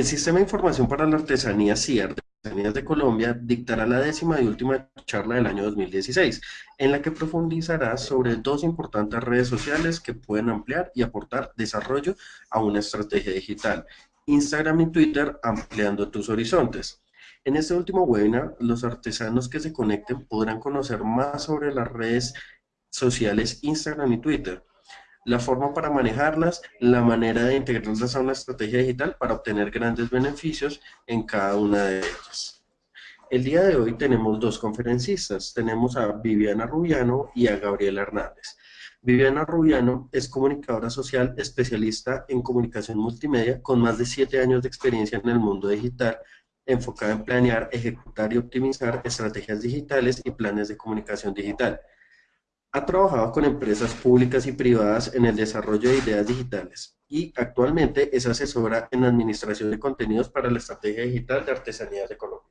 El Sistema de Información para la Artesanía CIAR de Colombia dictará la décima y última charla del año 2016, en la que profundizará sobre dos importantes redes sociales que pueden ampliar y aportar desarrollo a una estrategia digital, Instagram y Twitter ampliando tus horizontes. En este último webinar, los artesanos que se conecten podrán conocer más sobre las redes sociales Instagram y Twitter, la forma para manejarlas, la manera de integrarlas a una estrategia digital para obtener grandes beneficios en cada una de ellas. El día de hoy tenemos dos conferencistas, tenemos a Viviana Rubiano y a Gabriela Hernández. Viviana Rubiano es comunicadora social especialista en comunicación multimedia con más de siete años de experiencia en el mundo digital, enfocada en planear, ejecutar y optimizar estrategias digitales y planes de comunicación digital. Ha trabajado con empresas públicas y privadas en el desarrollo de ideas digitales y actualmente es asesora en administración de contenidos para la estrategia digital de artesanías de Colombia.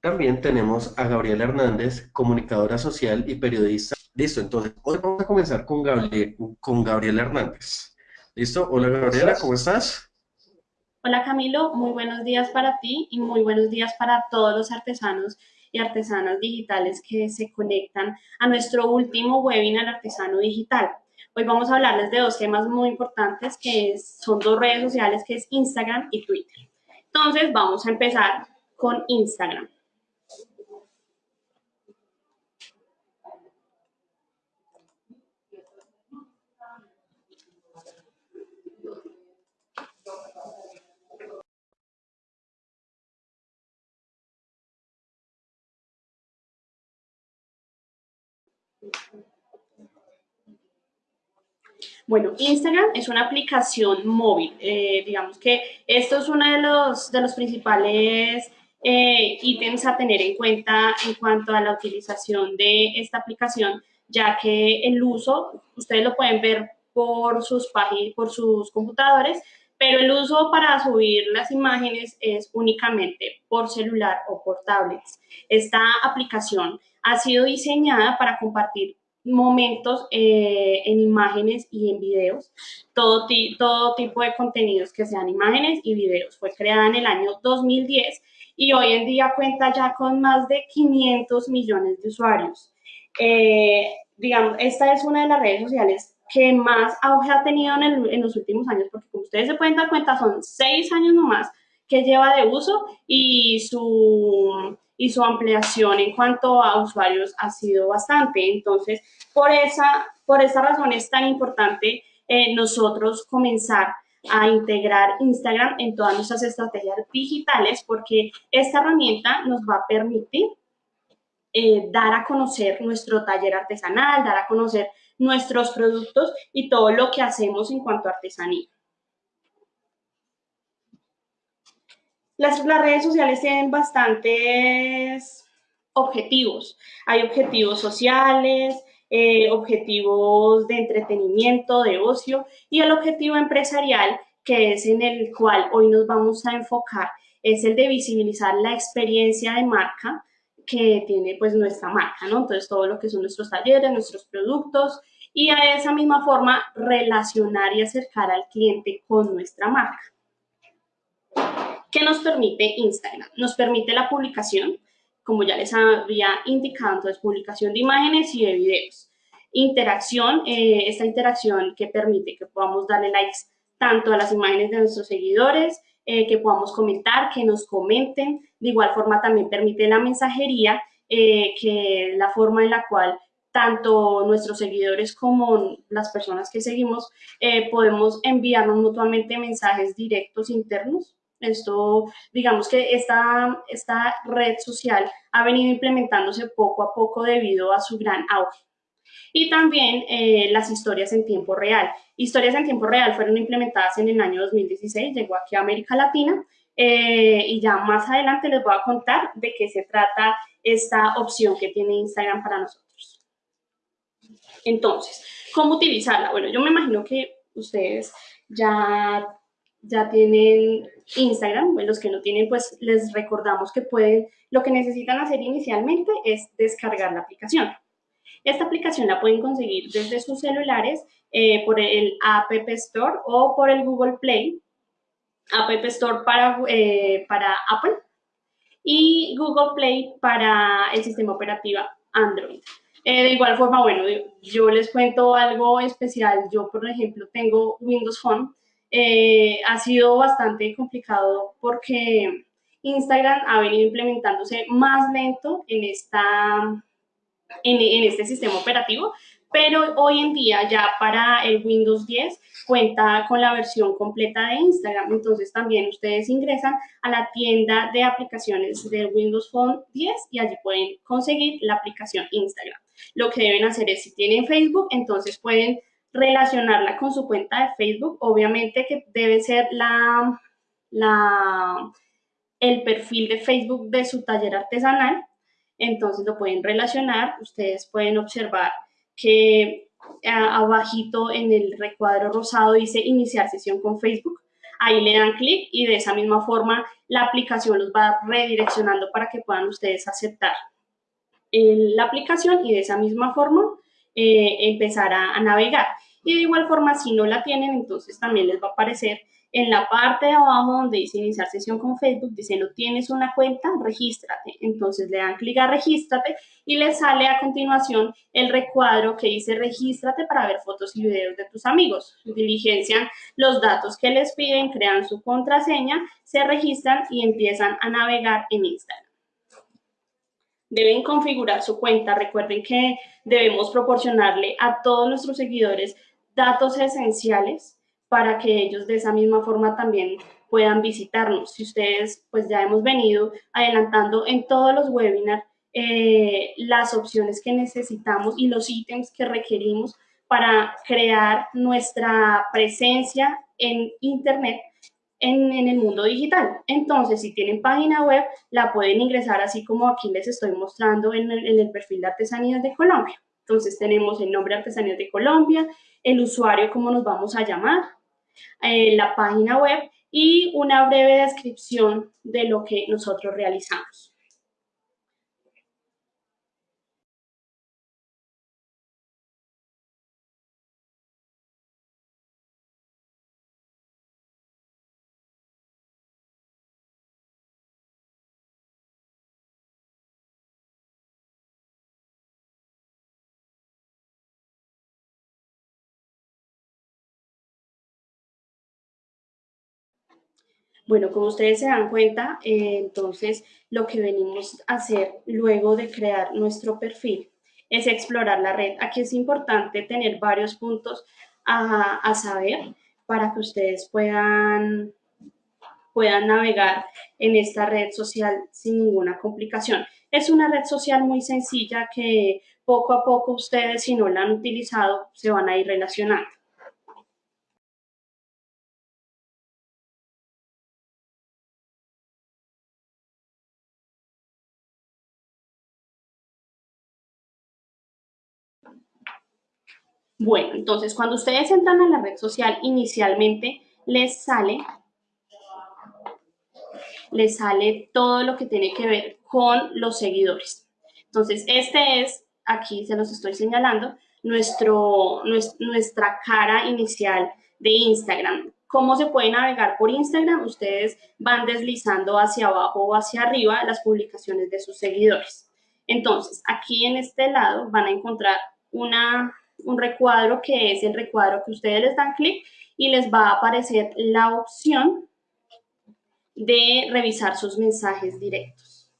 También tenemos a Gabriela Hernández, comunicadora social y periodista. Listo, entonces hoy vamos a comenzar con, con Gabriela Hernández. ¿Listo? Hola Gabriela, ¿cómo estás? Hola Camilo, muy buenos días para ti y muy buenos días para todos los artesanos y artesanas digitales que se conectan a nuestro último webinar Artesano Digital. Hoy vamos a hablarles de dos temas muy importantes que son dos redes sociales que es Instagram y Twitter. Entonces vamos a empezar con Instagram. Bueno, Instagram es una aplicación móvil. Eh, digamos que esto es uno de los, de los principales eh, ítems a tener en cuenta en cuanto a la utilización de esta aplicación, ya que el uso, ustedes lo pueden ver por sus, páginas, por sus computadores, pero el uso para subir las imágenes es únicamente por celular o por tablets. Esta aplicación ha sido diseñada para compartir momentos eh, en imágenes y en videos, todo, todo tipo de contenidos que sean imágenes y videos. Fue creada en el año 2010 y hoy en día cuenta ya con más de 500 millones de usuarios. Eh, digamos, esta es una de las redes sociales que más auge ha tenido en, en, los últimos años, porque como ustedes se pueden dar cuenta, son seis años nomás que lleva de uso y su, y su ampliación en cuanto a usuarios ha sido bastante. Entonces, por esa, por esa razón es tan importante eh, nosotros comenzar a integrar Instagram en todas nuestras estrategias digitales porque esta herramienta nos va a permitir eh, dar a conocer nuestro taller artesanal, dar a conocer nuestros productos y todo lo que hacemos en cuanto a artesanía. Las, redes sociales tienen bastantes objetivos. Hay objetivos sociales, eh, objetivos de entretenimiento, de ocio y el objetivo empresarial que es en el cual hoy nos vamos a enfocar es el de visibilizar la experiencia de marca que tiene pues nuestra marca, ¿no? Entonces todo lo que son nuestros talleres, nuestros productos y a esa misma forma relacionar y acercar al cliente con nuestra marca. ¿Qué nos permite Instagram? Nos permite la publicación, como ya les había indicado, entonces publicación de imágenes y de videos. Interacción, eh, esta interacción que permite que podamos darle likes tanto a las imágenes de nuestros seguidores, eh, que podamos comentar, que nos comenten. De igual forma también permite la mensajería, eh, que la forma en la cual tanto nuestros seguidores como las personas que seguimos podemos enviarnos mutuamente mensajes directos internos esto, digamos que esta, esta red social ha venido implementándose poco a poco debido a su gran auge. Y también eh, las historias en tiempo real. Historias en tiempo real fueron implementadas en el año 2016, llegó aquí a América Latina eh, y ya más adelante les voy a contar de qué se trata esta opción que tiene Instagram para nosotros. Entonces, ¿cómo utilizarla? Bueno, yo me imagino que ustedes ya ya tienen Instagram, los que no tienen, pues les recordamos que pueden, lo que necesitan hacer inicialmente es descargar la aplicación. Esta aplicación la pueden conseguir desde sus celulares eh, por el App Store o por el Google Play. App Store para, eh, para Apple y Google Play para el sistema operativo Android. Eh, de igual forma, bueno, yo les cuento algo especial. Yo, por ejemplo, tengo Windows Phone. Eh, ha sido bastante complicado porque Instagram ha venido implementándose más lento en, esta, en este sistema operativo, pero hoy en día ya para el Windows 10 cuenta con la versión completa de Instagram. Entonces también ustedes ingresan a la tienda de aplicaciones del Windows Phone 10 y allí pueden conseguir la aplicación Instagram. Lo que deben hacer es, si tienen Facebook, entonces pueden relacionarla con su cuenta de Facebook. Obviamente que debe ser la, la, el perfil de Facebook de su taller artesanal. Entonces lo pueden relacionar. Ustedes pueden observar que abajito en el recuadro rosado dice iniciar sesión con Facebook. Ahí le dan clic y de esa misma forma la aplicación los va redireccionando para que puedan ustedes aceptar la aplicación y de esa misma forma eh, empezar a navegar. Y de igual forma, si no la tienen, entonces también les va a aparecer en la parte de abajo donde dice iniciar sesión con Facebook, dice no tienes una cuenta, regístrate. Entonces le dan clic a regístrate y le sale a continuación el recuadro que dice regístrate para ver fotos y videos de tus amigos. Diligencian los datos que les piden, crean su contraseña, se registran y empiezan a navegar en Instagram. Deben configurar su cuenta. Recuerden que debemos proporcionarle a todos nuestros seguidores datos esenciales para que ellos de esa misma forma también puedan visitarnos. Si ustedes, pues ya hemos venido adelantando en todos los webinars eh, las opciones que necesitamos y los ítems que requerimos para crear nuestra presencia en Internet en, el mundo digital. Entonces, si tienen página web, la pueden ingresar así como aquí les estoy mostrando en el, en el perfil de Artesanías de Colombia. Entonces, tenemos el nombre Artesanías de Colombia, el usuario, cómo nos vamos a llamar, eh, la página web y una breve descripción de lo que nosotros realizamos. Bueno, como ustedes se dan cuenta, eh, entonces lo que venimos a hacer luego de crear nuestro perfil es explorar la red. Aquí es importante tener varios puntos a, saber para que ustedes puedan, puedan navegar en esta red social sin ninguna complicación. Es una red social muy sencilla que poco a poco ustedes, si no la han utilizado, se van a ir relacionando. Bueno, entonces cuando ustedes entran a la red social, inicialmente les sale, les sale todo lo que tiene que ver con los seguidores. Entonces, este es, aquí se los estoy señalando, nuestro, nuestra cara inicial de Instagram. ¿Cómo se puede navegar por Instagram? Ustedes van deslizando hacia abajo o hacia arriba las publicaciones de sus seguidores. Entonces, aquí en este lado van a encontrar una un recuadro que es el recuadro que ustedes les dan clic y les va a aparecer la opción de revisar sus mensajes directos.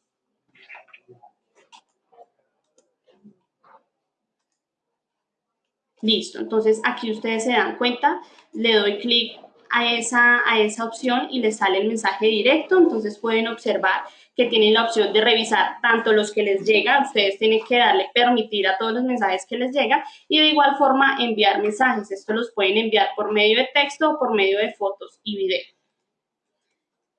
Listo, entonces aquí ustedes se dan cuenta, le doy clic a esa, a esa opción y les sale el mensaje directo, entonces pueden observar que tienen la opción de revisar tanto los que les llega, ustedes tienen que darle permitir a todos los mensajes que les llega y de igual forma enviar mensajes. Esto los pueden enviar por medio de texto o por medio de fotos y video.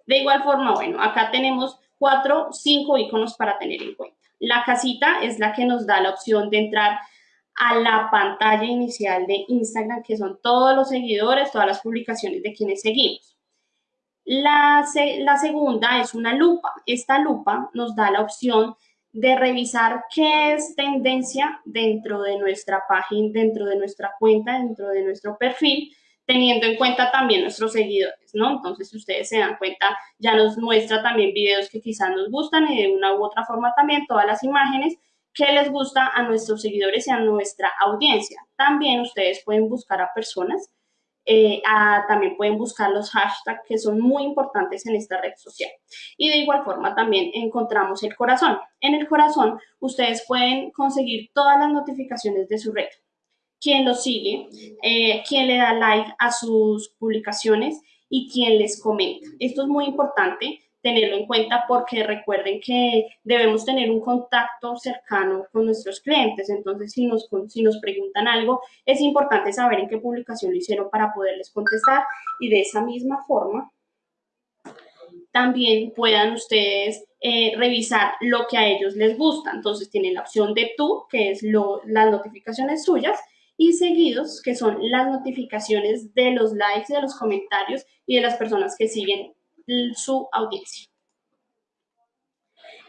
De igual forma, bueno, acá tenemos cuatro, cinco iconos para tener en cuenta. La casita es la que nos da la opción de entrar a la pantalla inicial de Instagram, que son todos los seguidores, todas las publicaciones de quienes seguimos. La, segunda es una lupa. Esta lupa nos da la opción de revisar qué es tendencia dentro de nuestra página, dentro de nuestra cuenta, dentro de nuestro perfil, teniendo en cuenta también nuestros seguidores, ¿no? Entonces, si ustedes se dan cuenta, ya nos muestra también videos que quizás nos gustan y de una u otra forma también todas las imágenes que les gusta a nuestros seguidores y a nuestra audiencia. También ustedes pueden buscar a personas, eh, también pueden buscar los hashtags que son muy importantes en esta red social. Y de igual forma también encontramos el corazón. En el corazón ustedes pueden conseguir todas las notificaciones de su red quién los sigue, eh, quién le da like a sus publicaciones y quién les comenta. Esto es muy importante tenerlo en cuenta porque recuerden que debemos tener un contacto cercano con nuestros clientes. Entonces, si nos, si nos preguntan algo, es importante saber en qué publicación lo hicieron para poderles contestar y de esa misma forma también puedan ustedes eh, revisar lo que a ellos les gusta. Entonces, tienen la opción de tú, que es lo, las notificaciones suyas, y seguidos, que son las notificaciones de los likes, de los comentarios y de las personas que siguen su audiencia.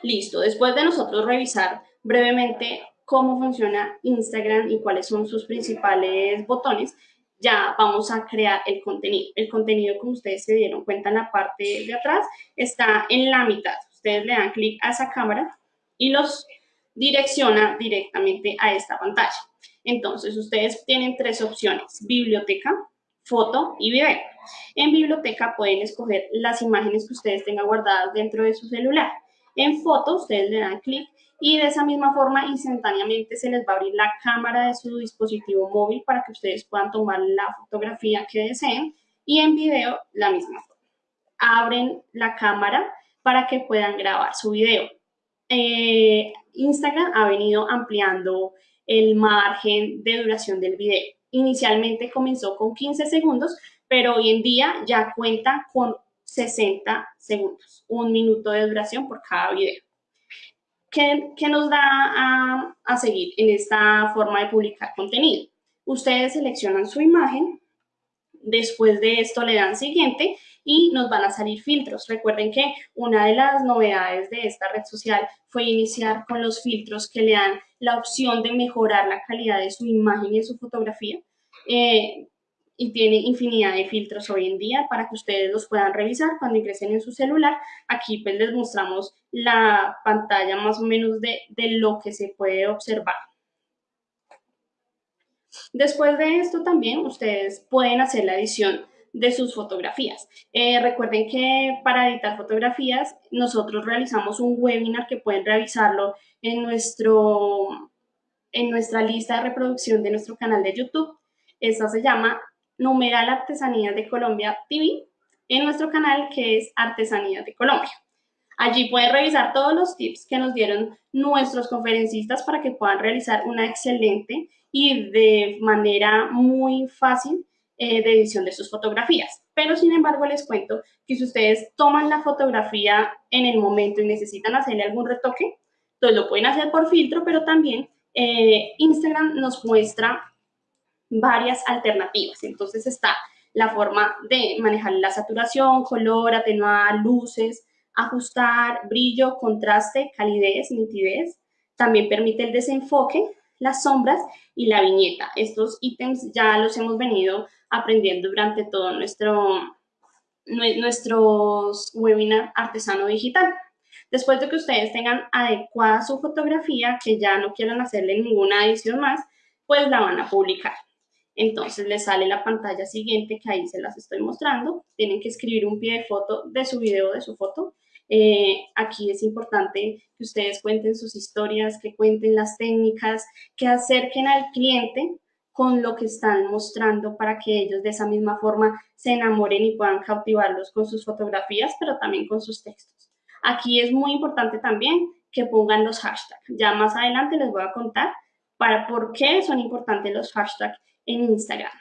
Listo, después de nosotros revisar brevemente cómo funciona Instagram y cuáles son sus principales botones, ya vamos a crear el contenido. El contenido, como ustedes se dieron cuenta en la parte de atrás, está en la mitad. Ustedes le dan clic a esa cámara y los direcciona directamente a esta pantalla. Entonces, ustedes tienen tres opciones, biblioteca, foto y video. En biblioteca pueden escoger las imágenes que ustedes tengan guardadas dentro de su celular. En foto, ustedes le dan clic y de esa misma forma instantáneamente se les va a abrir la cámara de su dispositivo móvil para que ustedes puedan tomar la fotografía que deseen y en video la misma forma. Abren la cámara para que puedan grabar su video. Eh, Instagram ha venido ampliando el margen de duración del video. Inicialmente comenzó con 15 segundos, pero hoy en día ya cuenta con 60 segundos, un minuto de duración por cada video. ¿Qué, nos da a, a seguir en esta forma de publicar contenido? Ustedes seleccionan su imagen, después de esto le dan siguiente y nos van a salir filtros. Recuerden que una de las novedades de esta red social fue iniciar con los filtros que le dan la opción de mejorar la calidad de su imagen y de su fotografía. Eh, y tiene infinidad de filtros hoy en día para que ustedes los puedan revisar cuando ingresen en su celular. Aquí pues les mostramos la pantalla más o menos de, de lo que se puede observar. Después de esto también ustedes pueden hacer la edición de sus fotografías. Eh, recuerden que para editar fotografías nosotros realizamos un webinar que pueden revisarlo en, nuestro, en nuestra lista de reproducción de nuestro canal de YouTube. Esta se llama Numeral Artesanías de Colombia TV en nuestro canal que es Artesanías de Colombia. Allí pueden revisar todos los tips que nos dieron nuestros conferencistas para que puedan realizar una excelente y de manera muy fácil eh, de edición de sus fotografías. Pero sin embargo les cuento que si ustedes toman la fotografía en el momento y necesitan hacerle algún retoque, entonces lo pueden hacer por filtro, pero también eh, Instagram nos muestra varias alternativas. Entonces está la forma de manejar la saturación, color, atenuar, luces, ajustar, brillo, contraste, calidez, nitidez. También permite el desenfoque, las sombras y la viñeta. Estos ítems ya los hemos venido aprendiendo durante todo nuestro, nuestros webinar artesano digital. Después de que ustedes tengan adecuada su fotografía, que ya no quieran hacerle ninguna edición más, pues la van a publicar. Entonces les sale la pantalla siguiente que ahí se las estoy mostrando. Tienen que escribir un pie de foto de su video, de su foto. Eh, aquí es importante que ustedes cuenten sus historias, que cuenten las técnicas, que acerquen al cliente con lo que están mostrando para que ellos de esa misma forma se enamoren y puedan cautivarlos con sus fotografías, pero también con sus textos. Aquí es muy importante también que pongan los hashtags. Ya más adelante les voy a contar para por qué son importantes los hashtags en Instagram.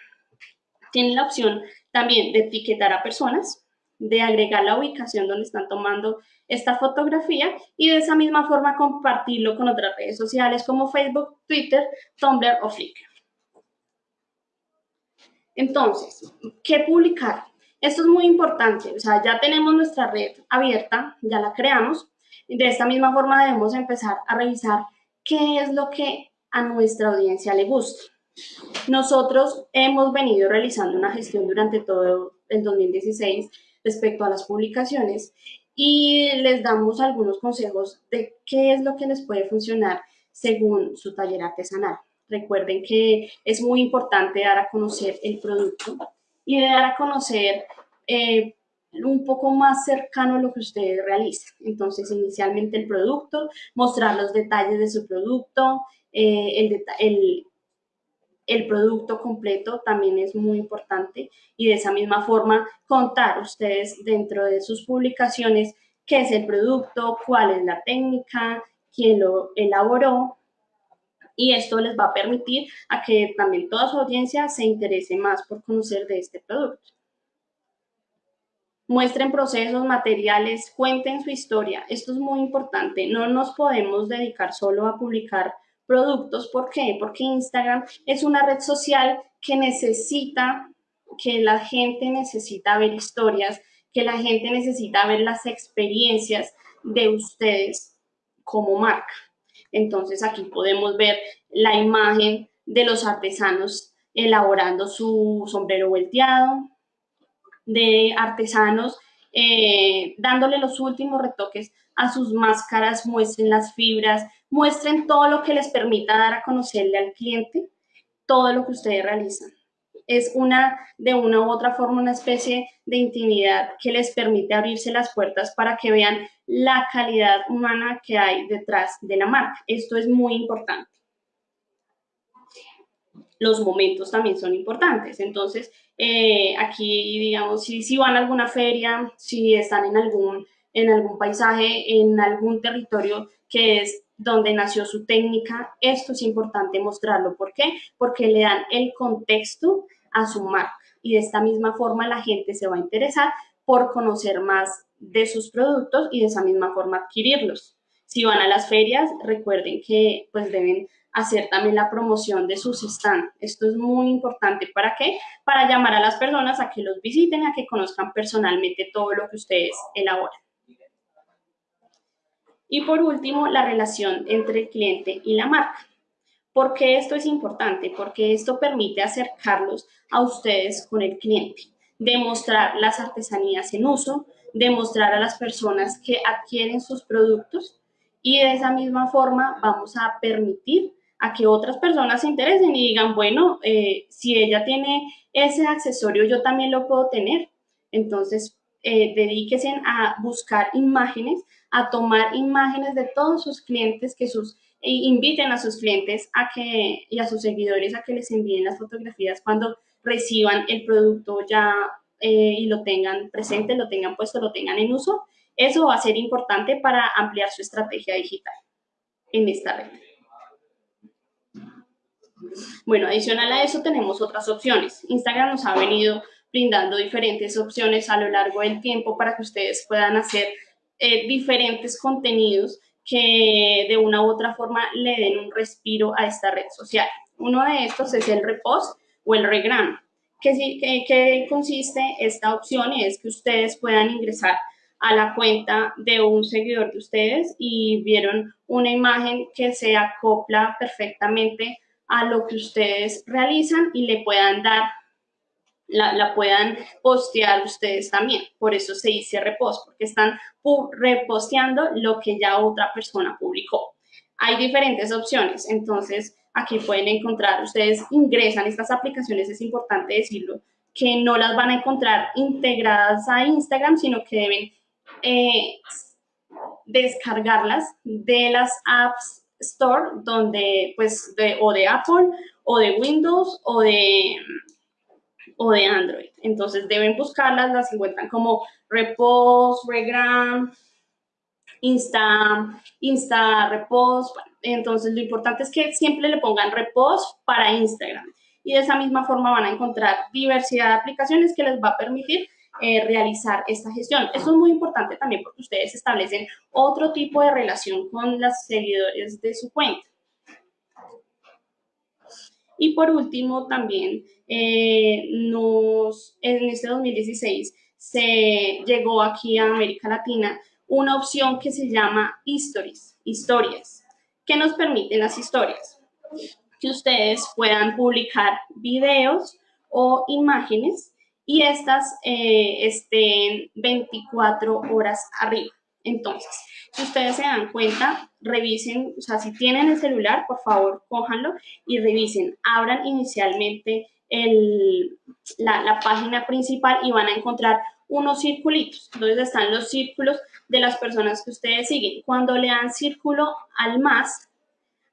Tienen la opción también de etiquetar a personas, de agregar la ubicación donde están tomando esta fotografía y de esa misma forma compartirlo con otras redes sociales como Facebook, Twitter, Tumblr o Flickr. Entonces, ¿qué publicar? Esto es muy importante, o sea, ya tenemos nuestra red abierta, ya la creamos, de esta misma forma debemos empezar a revisar qué es lo que a nuestra audiencia le gusta. Nosotros hemos venido realizando una gestión durante todo el 2016 respecto a las publicaciones y les damos algunos consejos de qué es lo que les puede funcionar según su taller artesanal. Recuerden que es muy importante dar a conocer el producto y dar a conocer eh, un poco más cercano lo que ustedes realizan. Entonces, inicialmente el producto, mostrar los detalles de su producto, eh, el, el, el producto completo también es muy importante y de esa misma forma contar ustedes dentro de sus publicaciones qué es el producto, cuál es la técnica, quién lo elaboró y esto les va a permitir a que también toda su audiencia se interese más por conocer de este producto. Muestren procesos, materiales, cuenten su historia. Esto es muy importante. No nos podemos dedicar solo a publicar productos. ¿Por qué? Porque Instagram es una red social que necesita, que la gente necesita ver historias, que la gente necesita ver las experiencias de ustedes como marca. Entonces aquí podemos ver la imagen de los artesanos elaborando su sombrero volteado, de artesanos eh, dándole los últimos retoques a sus máscaras, muestren las fibras, muestren todo lo que les permita dar a conocerle al cliente todo lo que ustedes realizan. Es una, de una u otra forma, una especie de intimidad que les permite abrirse las puertas para que vean la calidad humana que hay detrás de la marca. Esto es muy importante los momentos también son importantes. Entonces, eh, aquí, digamos, si, si van a alguna feria, si están en algún, en algún paisaje, en algún territorio que es donde nació su técnica, esto es importante mostrarlo. ¿Por qué? Porque le dan el contexto a su marca y de esta misma forma la gente se va a interesar por conocer más de sus productos y de esa misma forma adquirirlos. Si van a las ferias, recuerden que pues deben hacer también la promoción de sus stands. Esto es muy importante. ¿Para qué? Para llamar a las personas a que los visiten, a que conozcan personalmente todo lo que ustedes elaboran. Y por último, la relación entre el cliente y la marca. ¿Por qué esto es importante? Porque esto permite acercarlos a ustedes con el cliente, demostrar las artesanías en uso, demostrar a las personas que adquieren sus productos y de esa misma forma vamos a permitir a que otras personas se interesen y digan, bueno, eh, si ella tiene ese accesorio, yo también lo puedo tener. Entonces, eh, dedíquense a buscar imágenes, a tomar imágenes de todos sus clientes, que sus inviten a sus clientes a que, y a sus seguidores a que les envíen las fotografías cuando reciban el producto ya eh, y lo tengan presente, lo tengan puesto, lo tengan en uso. Eso va a ser importante para ampliar su estrategia digital en esta red. Bueno, adicional a eso tenemos otras opciones. Instagram nos ha venido brindando diferentes opciones a lo largo del tiempo para que ustedes puedan hacer eh, diferentes contenidos que de una u otra forma le den un respiro a esta red social. Uno de estos es el repost o el regram. ¿Qué, que, consiste esta opción? Es que ustedes puedan ingresar a la cuenta de un seguidor de ustedes y vieron una imagen que se acopla perfectamente a lo que ustedes realizan y le puedan dar, la, puedan postear ustedes también. Por eso se dice repost, porque están reposteando lo que ya otra persona publicó. Hay diferentes opciones, entonces aquí pueden encontrar, ustedes ingresan estas aplicaciones, es importante decirlo, que no las van a encontrar integradas a Instagram, sino que deben eh, descargarlas de las apps Store, donde pues de, o de Apple o de Windows o de, o de Android. Entonces deben buscarlas, las encuentran como Repost, Regram, Insta, Insta Repost. entonces lo importante es que siempre le pongan Repost para Instagram. Y de esa misma forma van a encontrar diversidad de aplicaciones que les va a permitir eh, realizar esta gestión. Esto es muy importante también porque ustedes establecen otro tipo de relación con los seguidores de su cuenta. Y por último, también eh, nos, en este 2016 se llegó aquí a América Latina una opción que se llama Stories, historias. ¿Qué nos permiten las historias? que ustedes puedan publicar videos o imágenes y estas eh, estén 24 horas arriba. Entonces, si ustedes se dan cuenta, revisen, o sea, si tienen el celular, por favor, cójanlo y revisen. Abran inicialmente la, la página principal y van a encontrar unos circulitos. Entonces están los círculos de las personas que ustedes siguen. Cuando le dan círculo al más,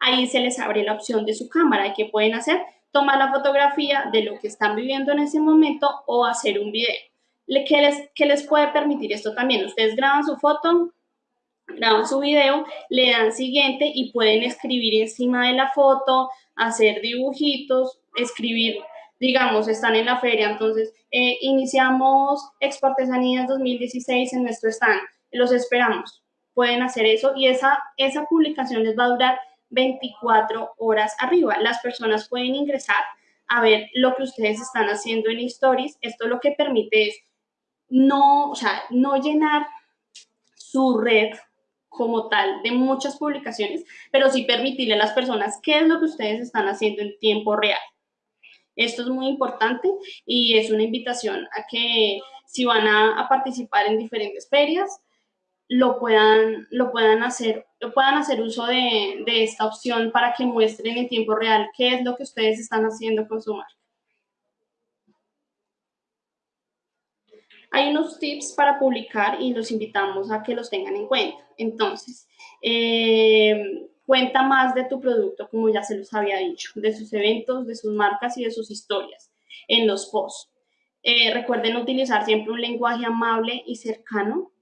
ahí se les abre la opción de su cámara. ¿Y qué pueden hacer? Tomar la fotografía de lo que están viviendo en ese momento o hacer un video. ¿Qué les, qué les puede permitir esto también? Ustedes graban su foto, graban su video, le dan siguiente y pueden escribir encima de la foto, hacer dibujitos, escribir digamos, están en la feria, entonces eh, iniciamos Expo Artesanías 2016 en nuestro stand, los esperamos, pueden hacer eso y esa, esa publicación les va a durar 24 horas arriba. Las personas pueden ingresar a ver lo que ustedes están haciendo en Stories. Esto lo que permite es no, o sea, no llenar su red como tal de muchas publicaciones, pero sí permitirle a las personas qué es lo que ustedes están haciendo en tiempo real. Esto es muy importante y es una invitación a que si van a, participar en diferentes ferias, lo puedan, lo puedan hacer, lo puedan hacer uso de, de, esta opción para que muestren en tiempo real qué es lo que ustedes están haciendo con su marca. Hay unos tips para publicar y los invitamos a que los tengan en cuenta. Entonces, eh, Cuenta más de tu producto, como ya se los había dicho, de sus eventos, de sus marcas y de sus historias en los posts. Eh, recuerden utilizar siempre un lenguaje amable y cercano.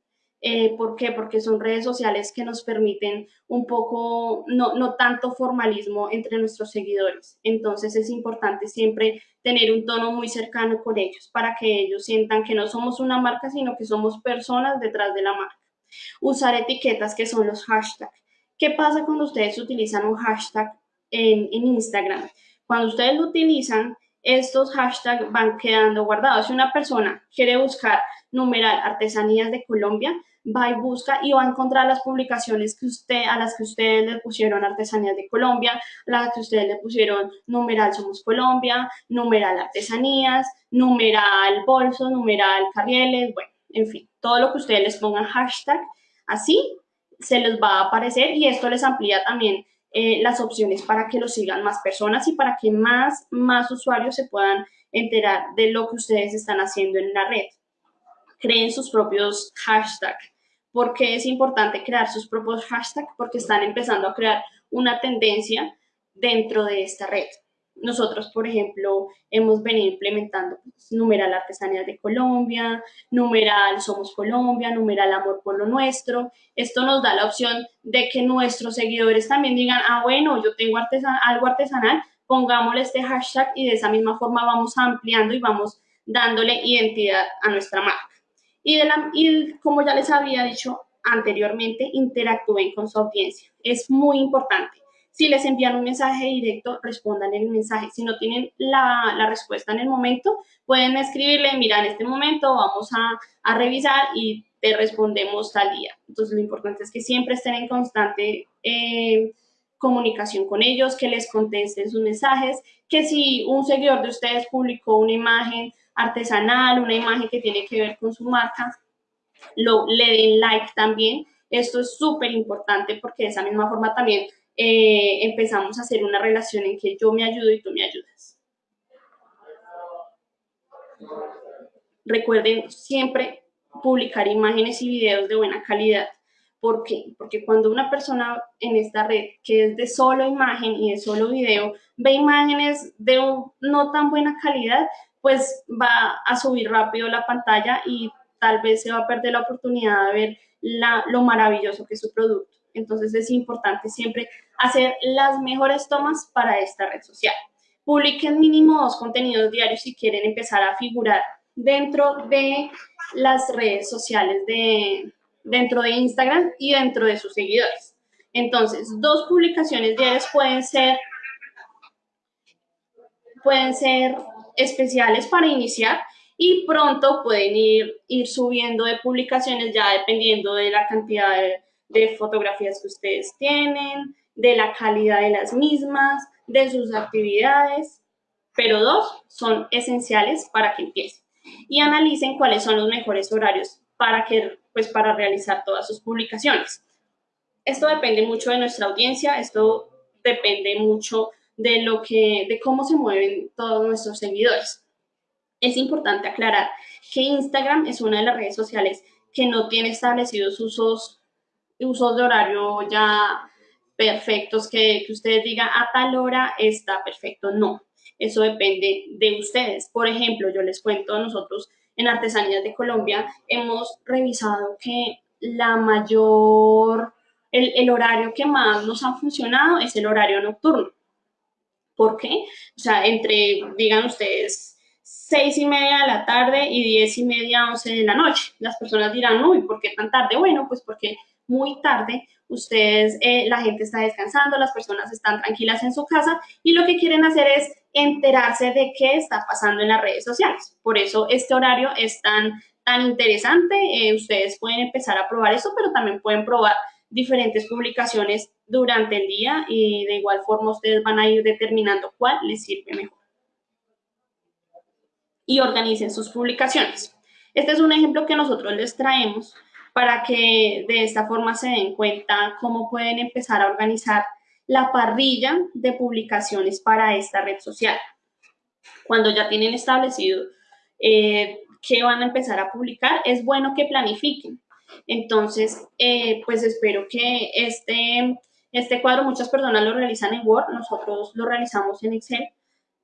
Eh, ¿Por qué? Porque son redes sociales que nos permiten un poco, no, no tanto formalismo entre nuestros seguidores. Entonces es importante siempre tener un tono muy cercano con ellos para que ellos sientan que no somos una marca, sino que somos personas detrás de la marca. Usar etiquetas que son los hashtags. ¿Qué pasa cuando ustedes utilizan un hashtag en, Instagram? Cuando ustedes lo utilizan, estos hashtags van quedando guardados. Si una persona quiere buscar numeral artesanías de Colombia, va y busca y va a encontrar las publicaciones que usted, a las que ustedes le pusieron artesanías de Colombia, las que ustedes le pusieron numeral Somos Colombia, numeral artesanías, numeral bolso, numeral carrieles, bueno, en fin, todo lo que ustedes les pongan hashtag, así se les va a aparecer y esto les amplía también eh, las opciones para que lo sigan más personas y para que más, más usuarios se puedan enterar de lo que ustedes están haciendo en la red. Creen sus propios hashtags. ¿Por qué es importante crear sus propios hashtags? Porque están empezando a crear una tendencia dentro de esta red. Nosotros, por ejemplo, hemos venido implementando pues, numeral artesanías de Colombia, numeral somos Colombia, numeral amor por lo nuestro. Esto nos da la opción de que nuestros seguidores también digan, ah, bueno, yo tengo algo artesanal, pongámosle este hashtag y de esa misma forma vamos ampliando y vamos dándole identidad a nuestra marca. Y, como ya les había dicho anteriormente, interactúen con su audiencia. Es muy importante si les envían un mensaje directo, respondan el mensaje. Si no tienen la, respuesta en el momento, pueden escribirle, mira, en este momento vamos a, revisar y te respondemos tal día. Entonces, lo importante es que siempre estén en constante eh, comunicación con ellos, que les contesten sus mensajes, que si un seguidor de ustedes publicó una imagen artesanal, una imagen que tiene que ver con su marca, lo, le den like también. Esto es súper importante porque de esa misma forma también eh, empezamos a hacer una relación en que yo me ayudo y tú me ayudas. Recuerden siempre publicar imágenes y videos de buena calidad. ¿Por qué? Porque cuando una persona en esta red que es de solo imagen y de solo video ve imágenes de no tan buena calidad, pues va a subir rápido la pantalla y tal vez se va a perder la oportunidad de ver lo maravilloso que es su producto. Entonces es importante siempre hacer las mejores tomas para esta red social. Publiquen mínimo dos contenidos diarios si quieren empezar a figurar dentro de las redes sociales de, dentro de Instagram y dentro de sus seguidores. Entonces, dos publicaciones diarias pueden ser, pueden ser especiales para iniciar y pronto pueden ir, ir subiendo de publicaciones ya dependiendo de la cantidad de fotografías que ustedes tienen, de la calidad de las mismas, de sus actividades, pero dos son esenciales para que empiecen y analicen cuáles son los mejores horarios para, que, pues, para realizar todas sus publicaciones. Esto depende mucho de nuestra audiencia, esto depende mucho de, lo que, de cómo se mueven todos nuestros seguidores. Es importante aclarar que Instagram es una de las redes sociales que no tiene establecidos usos, usos de horario ya perfectos, que, que ustedes digan a tal hora está perfecto. No, eso depende de ustedes. Por ejemplo, yo les cuento, nosotros en Artesanías de Colombia hemos revisado que la mayor, el, el horario que más nos ha funcionado es el horario nocturno. ¿Por qué? O sea, entre, digan ustedes, seis y media de la tarde y diez y media, once de la noche. Las personas dirán, uy, ¿por qué tan tarde? Bueno, pues porque muy tarde ustedes, eh, la gente está descansando, las personas están tranquilas en su casa y lo que quieren hacer es enterarse de qué está pasando en las redes sociales. Por eso este horario es tan, tan interesante. Eh, ustedes pueden empezar a probar eso, pero también pueden probar diferentes publicaciones durante el día y de igual forma ustedes van a ir determinando cuál les sirve mejor y organicen sus publicaciones. Este es un ejemplo que nosotros les traemos para que de esta forma se den cuenta cómo pueden empezar a organizar la parrilla de publicaciones para esta red social. Cuando ya tienen establecido eh, qué van a empezar a publicar, es bueno que planifiquen. Entonces, eh, pues espero que este, este cuadro, muchas personas lo realizan en Word, nosotros lo realizamos en Excel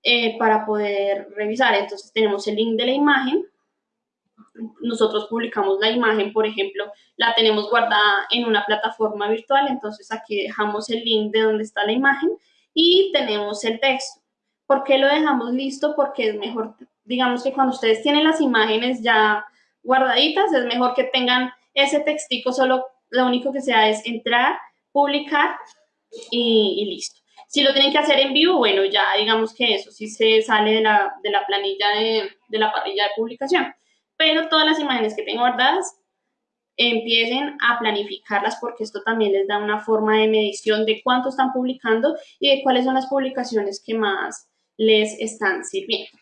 eh, para poder revisar. Entonces tenemos el link de la imagen. Nosotros publicamos la imagen, por ejemplo, la tenemos guardada en una plataforma virtual, entonces aquí dejamos el link de donde está la imagen y tenemos el texto. ¿Por qué lo dejamos listo? Porque es mejor, digamos que cuando ustedes tienen las imágenes ya guardaditas, es mejor que tengan ese textico, solo lo único que sea es entrar, publicar y listo. Si lo tienen que hacer en vivo, bueno, ya digamos que eso sí se sale de la, de la planilla de, de la parrilla de publicación. Pero todas las imágenes que tengo guardadas, empiecen a planificarlas porque esto también les da una forma de medición de cuánto están publicando y de cuáles son las publicaciones que más les están sirviendo.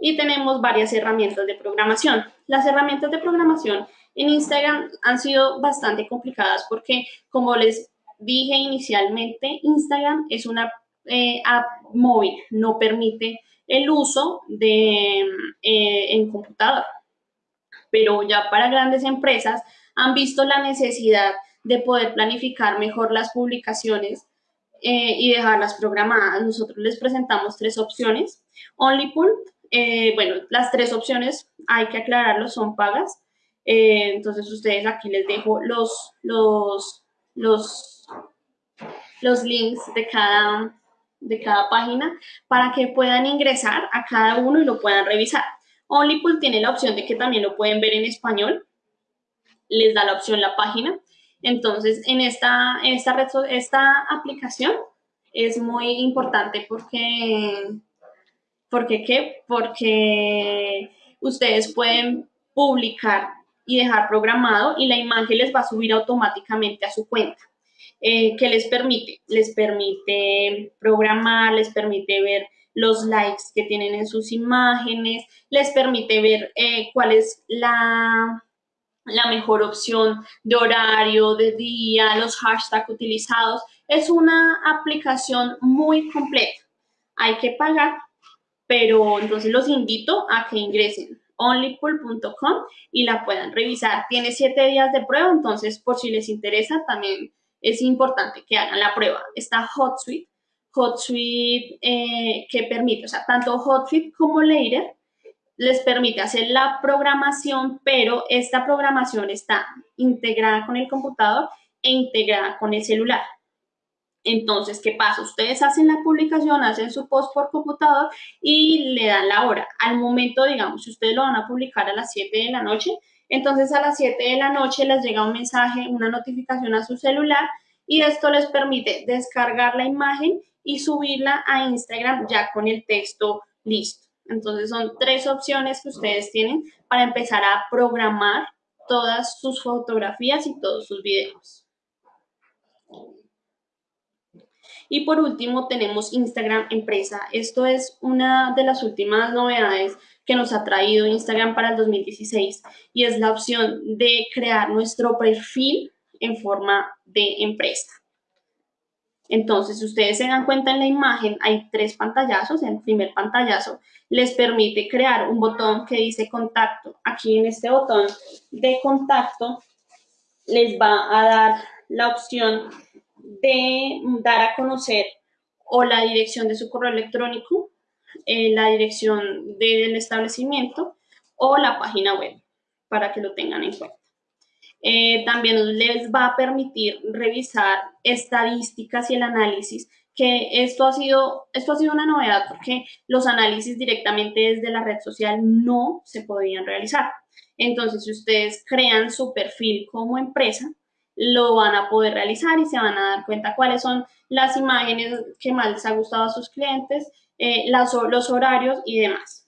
Y tenemos varias herramientas de programación. Las herramientas de programación en Instagram han sido bastante complicadas porque, como les dije inicialmente, Instagram es una eh, app móvil, no permite el uso de, eh, en computador. Pero ya para grandes empresas han visto la necesidad de poder planificar mejor las publicaciones eh, y dejarlas programadas. Nosotros les presentamos tres opciones. OnlyPool, bueno, las tres opciones, hay que aclararlo, son pagas. entonces, ustedes aquí les dejo los, los, los los links de cada, de cada página para que puedan ingresar a cada uno y lo puedan revisar. Onlypool tiene la opción de que también lo pueden ver en español. Les da la opción la página. Entonces, en esta, esta, red, esta aplicación es muy importante porque, porque, ¿qué? porque ustedes pueden publicar y dejar programado y la imagen les va a subir automáticamente a su cuenta. Eh, que les permite, les permite programar, les permite ver los likes que tienen en sus imágenes, les permite ver eh, cuál es la, la mejor opción de horario, de día, los hashtags utilizados. Es una aplicación muy completa. Hay que pagar, pero entonces los invito a que ingresen onlypool.com y la puedan revisar. Tiene siete días de prueba, entonces por si les interesa también es importante que hagan la prueba. Está HotSuite, HotSuite eh, que permite, o sea, tanto HotSuite como Later les permite hacer la programación, pero esta programación está integrada con el computador e integrada con el celular. Entonces, ¿qué pasa? Ustedes hacen la publicación, hacen su post por computador y le dan la hora. Al momento, digamos, si ustedes lo van a publicar a las 7 de la noche, entonces a las 7 de la noche les llega un mensaje, una notificación a su celular y esto les permite descargar la imagen y subirla a Instagram ya con el texto listo. Entonces son tres opciones que ustedes tienen para empezar a programar todas sus fotografías y todos sus videos. Y por último tenemos Instagram Empresa. Esto es una de las últimas novedades que nos ha traído Instagram para el 2016 y es la opción de crear nuestro perfil en forma de empresa. Entonces, si ustedes se dan cuenta en la imagen, hay tres pantallazos. El primer pantallazo les permite crear un botón que dice contacto. Aquí en este botón de contacto les va a dar la opción de dar a conocer o la dirección de su correo electrónico, eh, la dirección del establecimiento o la página web para que lo tengan en cuenta. Eh, también les va a permitir revisar estadísticas y el análisis, que esto ha, sido, esto ha sido una novedad porque los análisis directamente desde la red social no se podían realizar. Entonces, si ustedes crean su perfil como empresa, lo van a poder realizar y se van a dar cuenta cuáles son las imágenes que más les ha gustado a sus clientes, eh, los horarios y demás.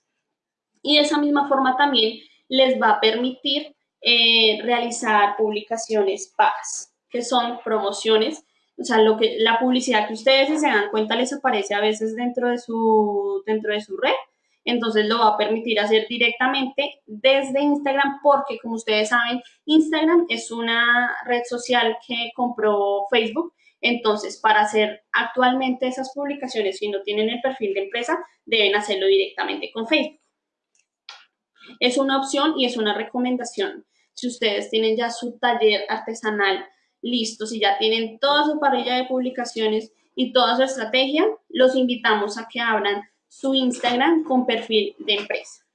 Y de esa misma forma también les va a permitir eh, realizar publicaciones pagas, que son promociones, o sea, lo que, la publicidad que ustedes, si se dan cuenta, les aparece a veces dentro de su, dentro de su red, entonces lo va a permitir hacer directamente desde Instagram porque como ustedes saben, Instagram es una red social que compró Facebook, entonces para hacer actualmente esas publicaciones, si no tienen el perfil de empresa, deben hacerlo directamente con Facebook. Es una opción y es una recomendación si ustedes tienen ya su taller artesanal listo, si ya tienen toda su parrilla de publicaciones y toda su estrategia, los invitamos a que abran su Instagram con perfil de empresa.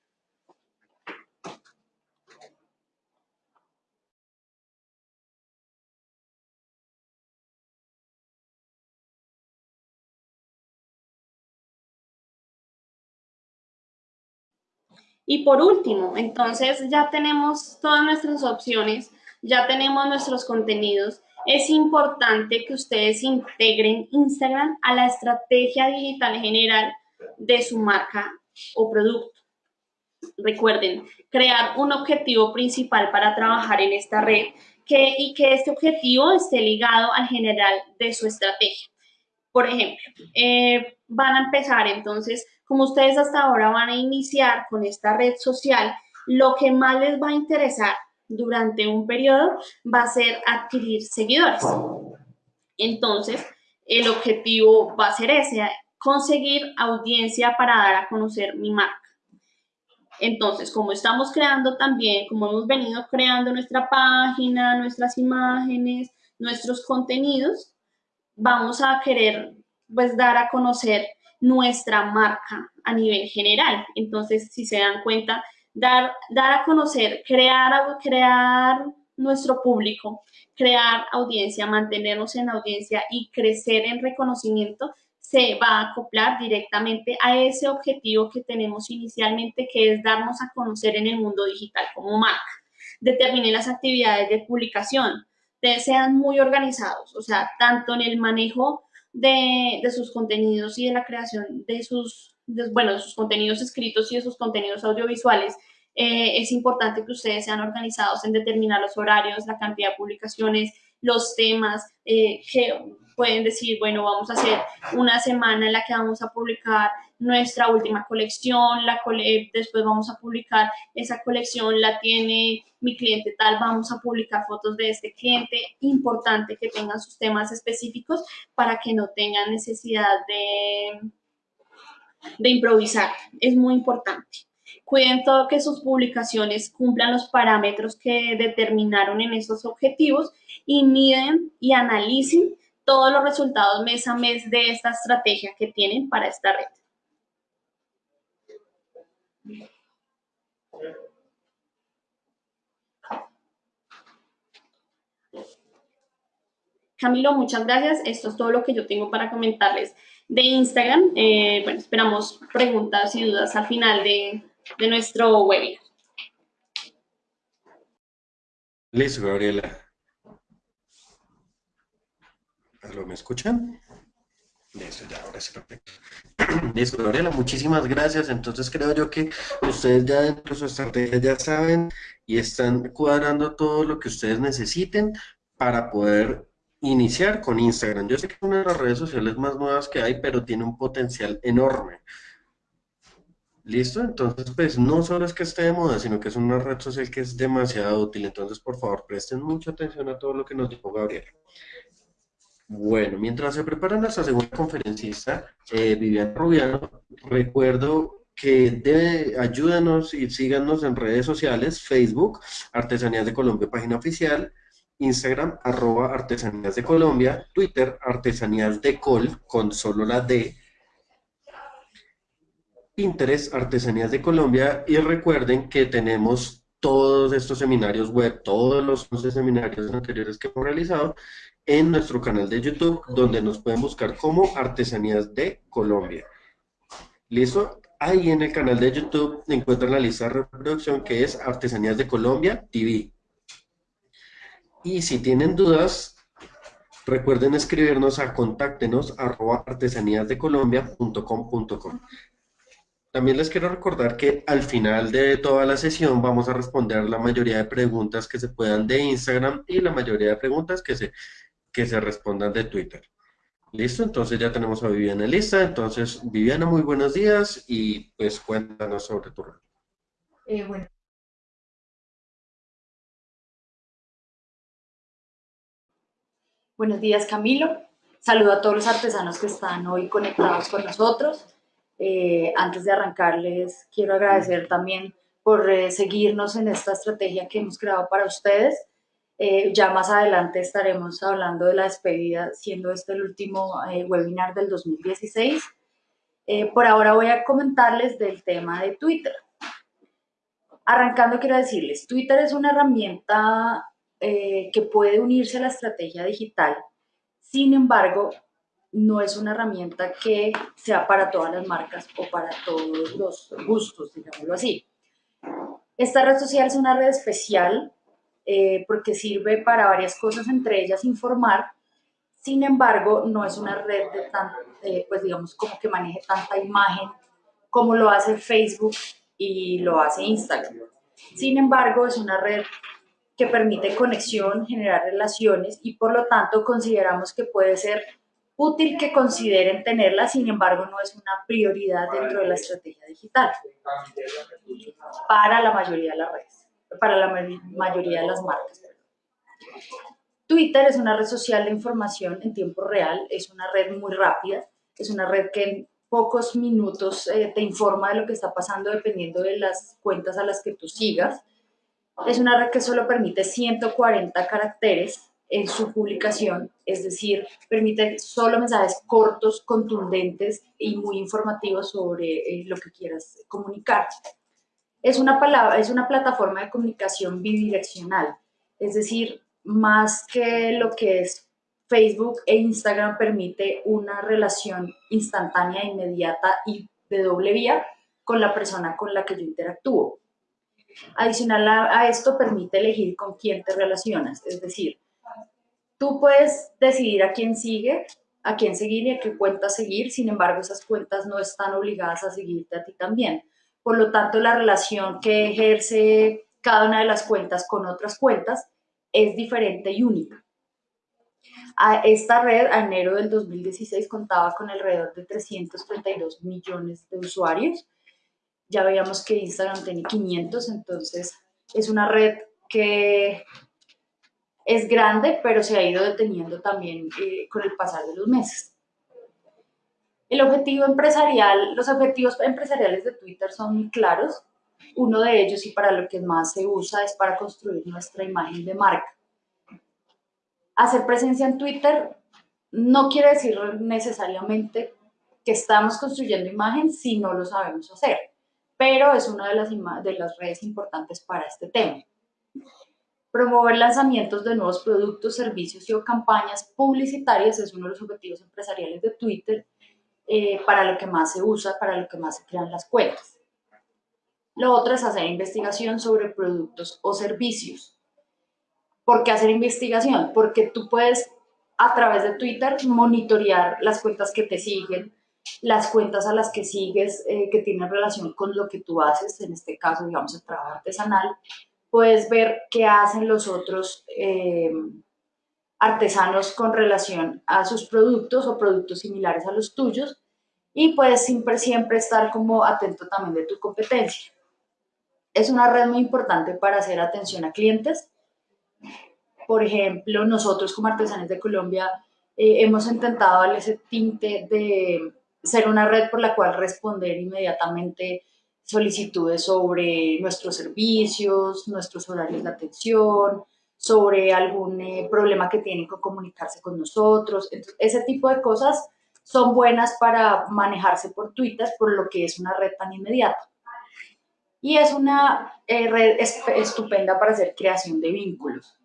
Y por último, entonces ya tenemos todas nuestras opciones, ya tenemos nuestros contenidos. Es importante que ustedes integren Instagram a la estrategia digital general de su marca o producto. Recuerden, crear un objetivo principal para trabajar en esta red que, y que este objetivo esté ligado al general de su estrategia. Por ejemplo, eh, van a empezar entonces como ustedes hasta ahora van a iniciar con esta red social, lo que más les va a interesar durante un periodo va a ser adquirir seguidores. Entonces, el objetivo va a ser ese, conseguir audiencia para dar a conocer mi marca. Entonces, como estamos creando también, como hemos venido creando nuestra página, nuestras imágenes, nuestros contenidos, vamos a querer pues dar a conocer nuestra marca a nivel general. Entonces, si se dan cuenta, dar, dar a conocer, crear, crear nuestro público, crear audiencia, mantenernos en audiencia y crecer en reconocimiento, se va a acoplar directamente a ese objetivo que tenemos inicialmente, que es darnos a conocer en el mundo digital como marca. Determinen las actividades de publicación, sean muy organizados, o sea, tanto en el manejo de, sus contenidos y de la creación de sus, bueno, de sus contenidos escritos y de sus contenidos audiovisuales, eh, es importante que ustedes sean organizados en determinar los horarios, la cantidad de publicaciones, los temas, eh, que pueden decir, bueno, vamos a hacer una semana en la que vamos a publicar nuestra última colección, la después vamos a publicar esa colección, la tiene mi cliente tal, vamos a publicar fotos de este cliente. Importante que tengan sus temas específicos para que no tengan necesidad de, de improvisar. Es muy importante. Cuiden todo que sus publicaciones cumplan los parámetros que determinaron en esos objetivos y miden y analicen todos los resultados mes a mes de esta estrategia que tienen para esta red. Camilo, muchas gracias. Esto es todo lo que yo tengo para comentarles de Instagram. Eh, bueno, esperamos preguntas y dudas al final de, de nuestro webinar. Listo, Gabriela. ¿Me escuchan? Listo, ya, ahora sí, perfecto. Listo, Gabriela, muchísimas gracias. Entonces creo yo que ustedes ya dentro de su estrategia ya saben y están cuadrando todo lo que ustedes necesiten para poder iniciar con Instagram. Yo sé que es una de las redes sociales más nuevas que hay, pero tiene un potencial enorme. ¿Listo? Entonces, pues no solo es que esté de moda, sino que es una red social que es demasiado útil. Entonces, por favor, presten mucha atención a todo lo que nos dijo Gabriel. Bueno, mientras se prepara nuestra segunda conferencista, eh, Viviana Rubiano, recuerdo que ayúdanos y síganos en redes sociales, Facebook, Artesanías de Colombia, página oficial, Instagram, arroba Artesanías de Colombia, Twitter, Artesanías de Col, con solo la D, Pinterest, Artesanías de Colombia, y recuerden que tenemos todos estos seminarios web, todos los 11 seminarios anteriores que hemos realizado en nuestro canal de YouTube, donde nos pueden buscar como Artesanías de Colombia. ¿Listo? Ahí en el canal de YouTube encuentran la lista de reproducción que es Artesanías de Colombia TV. Y si tienen dudas, recuerden escribirnos a contáctenos arroba artesaníasdecolombia.com.com. También les quiero recordar que al final de toda la sesión vamos a responder la mayoría de preguntas que se puedan de Instagram y la mayoría de preguntas que se, que se respondan de Twitter. Listo, entonces ya tenemos a Viviana lista. Entonces, Viviana, muy buenos días y pues cuéntanos sobre tu. Eh, bueno, Buenos días, Camilo. Saludo a todos los artesanos que están hoy conectados con nosotros. Eh, antes de arrancarles, quiero agradecer también por eh, seguirnos en esta estrategia que hemos creado para ustedes. Eh, ya más adelante estaremos hablando de la despedida, siendo este el último webinar del 2016. por ahora voy a comentarles del tema de Twitter. Arrancando, quiero decirles, Twitter es una herramienta eh, que puede unirse a la estrategia digital. Sin embargo, no es una herramienta que sea para todas las marcas o para todos los gustos, digámoslo así. Esta red social es una red especial eh, porque sirve para varias cosas, entre ellas informar. Sin embargo, no es una red de tan, eh, pues digamos, como que maneje tanta imagen como lo hace Facebook y lo hace Instagram. Sin embargo, es una red que permite conexión, generar relaciones y por lo tanto consideramos que puede ser útil que consideren tenerla, sin embargo no es una prioridad dentro de la estrategia digital para la mayoría de las redes, para la mayoría de las marcas. Twitter es una red social de información en tiempo real, es una red muy rápida, es una red que en pocos minutos eh, te informa de lo que está pasando dependiendo de las cuentas a las que tú sigas es una red que solo permite 140 caracteres en su publicación, es decir, permite solo mensajes cortos, contundentes y muy informativos sobre eh, lo que quieras comunicar. Es una, palabra, es una plataforma de comunicación bidireccional, es decir, más que lo que es Facebook e Instagram permite una relación instantánea, inmediata y de doble vía con la persona con la que yo interactúo. Adicional a, esto permite elegir con quién te relacionas, es decir, tú puedes decidir a quién sigue, a quién seguir y a qué cuenta seguir, sin embargo esas cuentas no están obligadas a seguirte a ti también. Por lo tanto, la relación que ejerce cada una de las cuentas con otras cuentas es diferente y única. A esta red, a enero del 2016, contaba con alrededor de 332 millones de usuarios ya veíamos que Instagram tiene 500, entonces es una red que es grande, pero se ha ido deteniendo también eh, con el pasar de los meses. El objetivo empresarial, los objetivos empresariales de Twitter son muy claros. Uno de ellos y para lo que más se usa es para construir nuestra imagen de marca. Hacer presencia en Twitter no quiere decir necesariamente que estamos construyendo imagen si no lo sabemos hacer pero es una de las, de las redes importantes para este tema. Promover lanzamientos de nuevos productos, servicios y o campañas publicitarias es uno de los objetivos empresariales de Twitter eh, para lo que más se usa, para lo que más se crean las cuentas. Lo otro es hacer investigación sobre productos o servicios. ¿Por qué hacer investigación? Porque tú puedes a través de Twitter monitorear las cuentas que te siguen, las cuentas a las que sigues eh, que tienen relación con lo que tú haces, en este caso, digamos, el trabajo artesanal, puedes ver qué hacen los otros eh, artesanos con relación a sus productos o productos similares a los tuyos y puedes siempre, siempre estar como atento también de tu competencia. Es una red muy importante para hacer atención a clientes. Por ejemplo, nosotros como artesanes de Colombia eh, hemos intentado darle ese tinte de ser una red por la cual responder inmediatamente solicitudes sobre nuestros servicios, nuestros horarios de atención, sobre algún eh, problema que tienen con comunicarse con nosotros. ese tipo de cosas son buenas para manejarse por Twitter, por lo que es una red tan inmediata. Y es una eh, red estupenda para hacer creación de vínculos.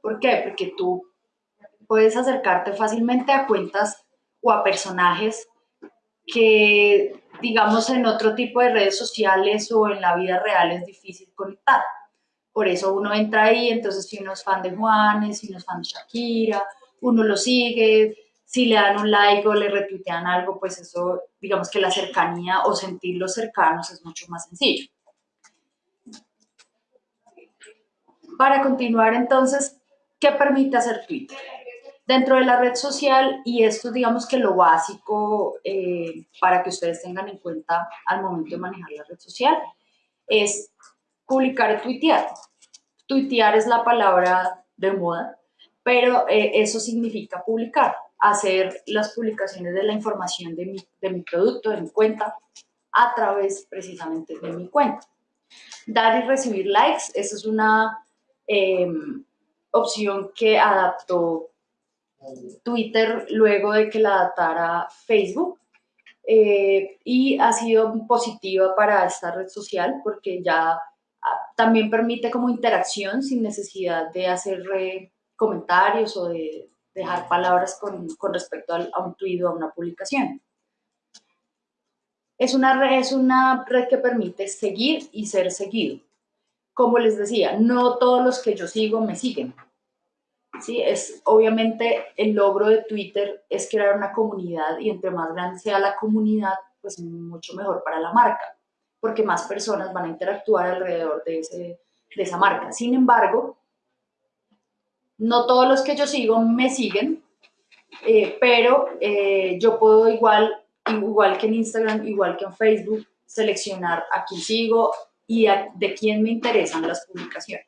¿Por qué? Porque tú puedes acercarte fácilmente a cuentas o a personajes que, digamos, en otro tipo de redes sociales o en la vida real es difícil conectar. Por eso uno entra ahí, entonces si uno es fan de Juanes, si uno es fan de Shakira, uno lo sigue, si le dan un like o le retuitean algo, pues eso, digamos que la cercanía o sentirlos cercanos es mucho más sencillo. Para continuar entonces, ¿qué permite hacer Twitter? dentro de la red social y esto digamos que lo básico eh, para que ustedes tengan en cuenta al momento de manejar la red social es publicar y tuitear. Tuitear es la palabra de moda, pero eh, eso significa publicar, hacer las publicaciones de la información de mi, producto, de mi cuenta, a través precisamente de mi cuenta. Dar y recibir likes, esa es una em, opción que adaptó Twitter luego de que la adaptara Facebook. Eh, y ha sido positiva para esta red social porque ya también permite como interacción sin necesidad de hacer comentarios o de dejar palabras con, respecto a, un tweet o a una publicación. Es una, red, es una red que permite seguir y ser seguido. Como les decía, no todos los que yo sigo me siguen. ¿sí? Es obviamente el logro de Twitter es crear una comunidad y entre más grande sea la comunidad, pues mucho mejor para la marca, porque más personas van a interactuar alrededor de, ese, de esa marca. Sin embargo, no todos los que yo sigo me siguen, eh, pero eh, yo puedo igual, igual que en Instagram, igual que en Facebook, seleccionar a quién sigo y de quién me interesan las publicaciones.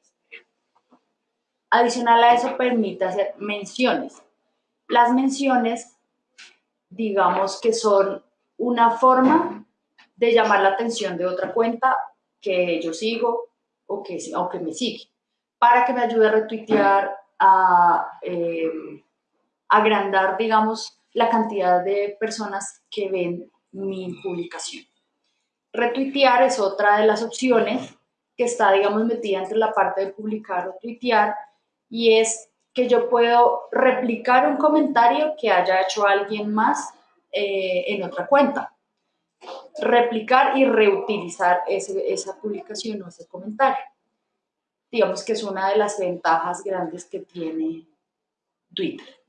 Adicional a eso, permite hacer menciones. Las menciones, digamos que son una forma de llamar la atención de otra cuenta que yo sigo o que, o me sigue, para que me ayude a retuitear, a eh, agrandar, digamos, la cantidad de personas que ven mi publicación. Retuitear es otra de las opciones que está, digamos, metida entre la parte de publicar o tuitear y es que yo puedo replicar un comentario que haya hecho alguien más eh, en otra cuenta. Replicar y reutilizar esa publicación o ese comentario. Digamos que es una de las ventajas grandes que tiene Twitter.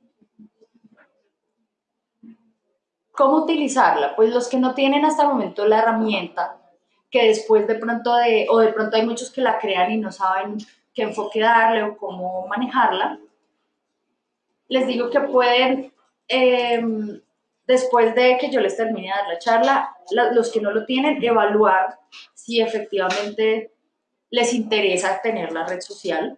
¿Cómo utilizarla? Pues los que no tienen hasta el momento la herramienta, que después de pronto de, o de pronto hay muchos que la crean y no saben qué enfoque darle o cómo manejarla. Les digo que pueden, em, después de que yo les termine de dar la charla, los que no lo tienen, evaluar si efectivamente les interesa tener la red social,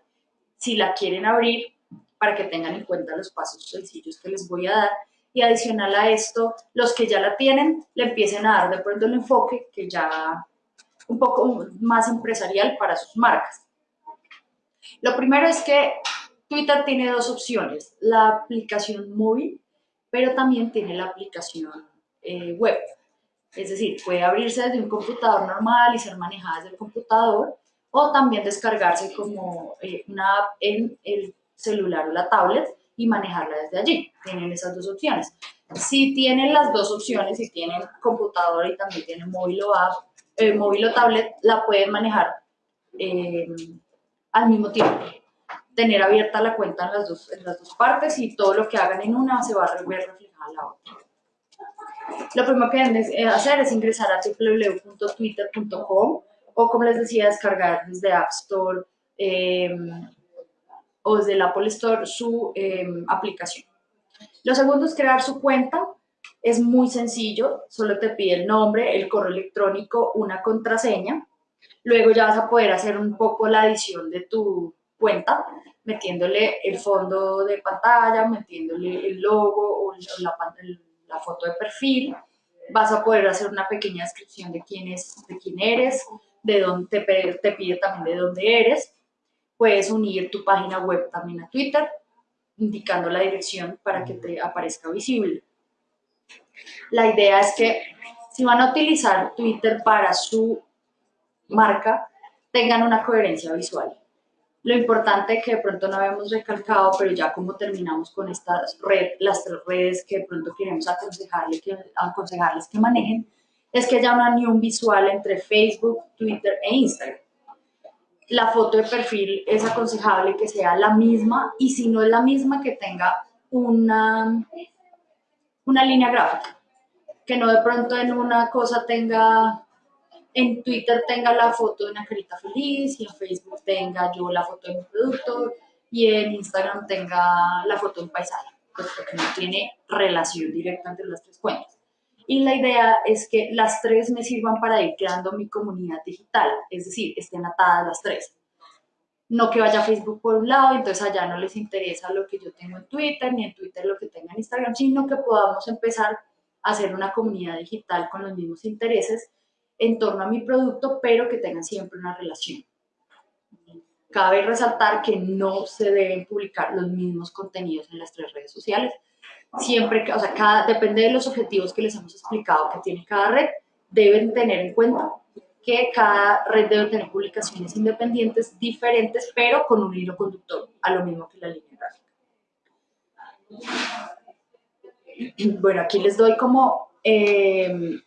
si la quieren abrir, para que tengan en cuenta los pasos sencillos que les voy a dar. Y adicional a esto, los que ya la tienen, le empiecen a dar de pronto el enfoque que ya un poco más empresarial para sus marcas. Lo primero es que Twitter tiene dos opciones, la aplicación móvil, pero también tiene la aplicación eh, web. Es decir, puede abrirse desde un computador normal y ser manejada desde el computador, o también descargarse como eh, una app en el celular o la tablet y manejarla desde allí. Tienen esas dos opciones. Si tienen las dos opciones, si tienen computador y también tienen móvil o app, eh, móvil o tablet, la pueden manejar al mismo tiempo. Tener abierta la cuenta en las dos, en las dos partes y todo lo que hagan en una se va a ver reflejada en la otra. Lo primero que deben eh, hacer es ingresar a www.twitter.com o, como les decía, descargar desde App Store em, o desde el Apple Store su em, aplicación. Lo segundo es crear su cuenta. Es muy sencillo, solo te pide el nombre, el correo electrónico, una contraseña. Luego ya vas a poder hacer un poco la edición de tu cuenta, metiéndole el fondo de pantalla, metiéndole el logo o la, la foto de perfil. Vas a poder hacer una pequeña descripción de quién, es, de quién eres, de dónde te, te pide también de dónde eres. Puedes unir tu página web también a Twitter, indicando la dirección para que te aparezca visible. La idea es que si van a utilizar Twitter para su marca, tengan una coherencia visual. Lo importante que de pronto no habíamos recalcado, pero ya como terminamos con estas red, las tres redes que de pronto queremos aconsejarles que, aconsejarles que manejen, es que haya una unión visual entre Facebook, Twitter e Instagram. La foto de perfil es aconsejable que sea la misma y si no es la misma que tenga una, una línea gráfica, que no de pronto en una cosa tenga, en Twitter tenga la foto de una carita feliz y en Facebook tenga yo la foto de mi producto y en Instagram tenga la foto de un paisaje, pues porque no tiene relación directa entre las tres cuentas. Y la idea es que las tres me sirvan para ir creando mi comunidad digital, es decir, estén atadas las tres. No que vaya Facebook por un lado, entonces allá no les interesa lo que yo tengo en Twitter, ni en Twitter lo que tenga en Instagram, sino que podamos empezar a hacer una comunidad digital con los mismos intereses en torno a mi producto, pero que tengan siempre una relación. Cabe resaltar que no se deben publicar los mismos contenidos en las tres redes sociales, siempre, o sea, cada, depende de los objetivos que les hemos explicado que tiene cada red, deben tener en cuenta que cada red debe tener publicaciones independientes diferentes, pero con un hilo conductor, a lo mismo que la línea gráfica. Bueno, aquí les doy como eh,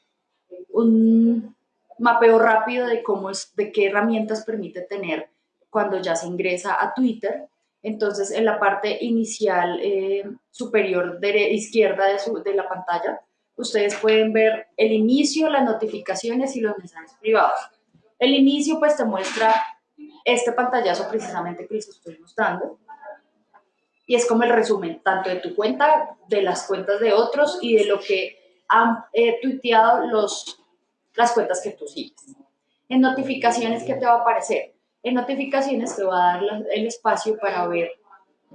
un mapeo rápido de cómo es, de qué herramientas permite tener cuando ya se ingresa a Twitter. Entonces, en la parte inicial eh, superior de, izquierda de, de la pantalla, ustedes pueden ver el inicio, las notificaciones y los mensajes privados. El inicio pues te muestra este pantallazo precisamente que les estoy mostrando. Y es como el resumen tanto de tu cuenta, de las cuentas de otros y de lo que han eh, tuiteado los, las cuentas que tú sigues. En notificaciones, ¿qué te va a aparecer? En notificaciones te va a dar el espacio para ver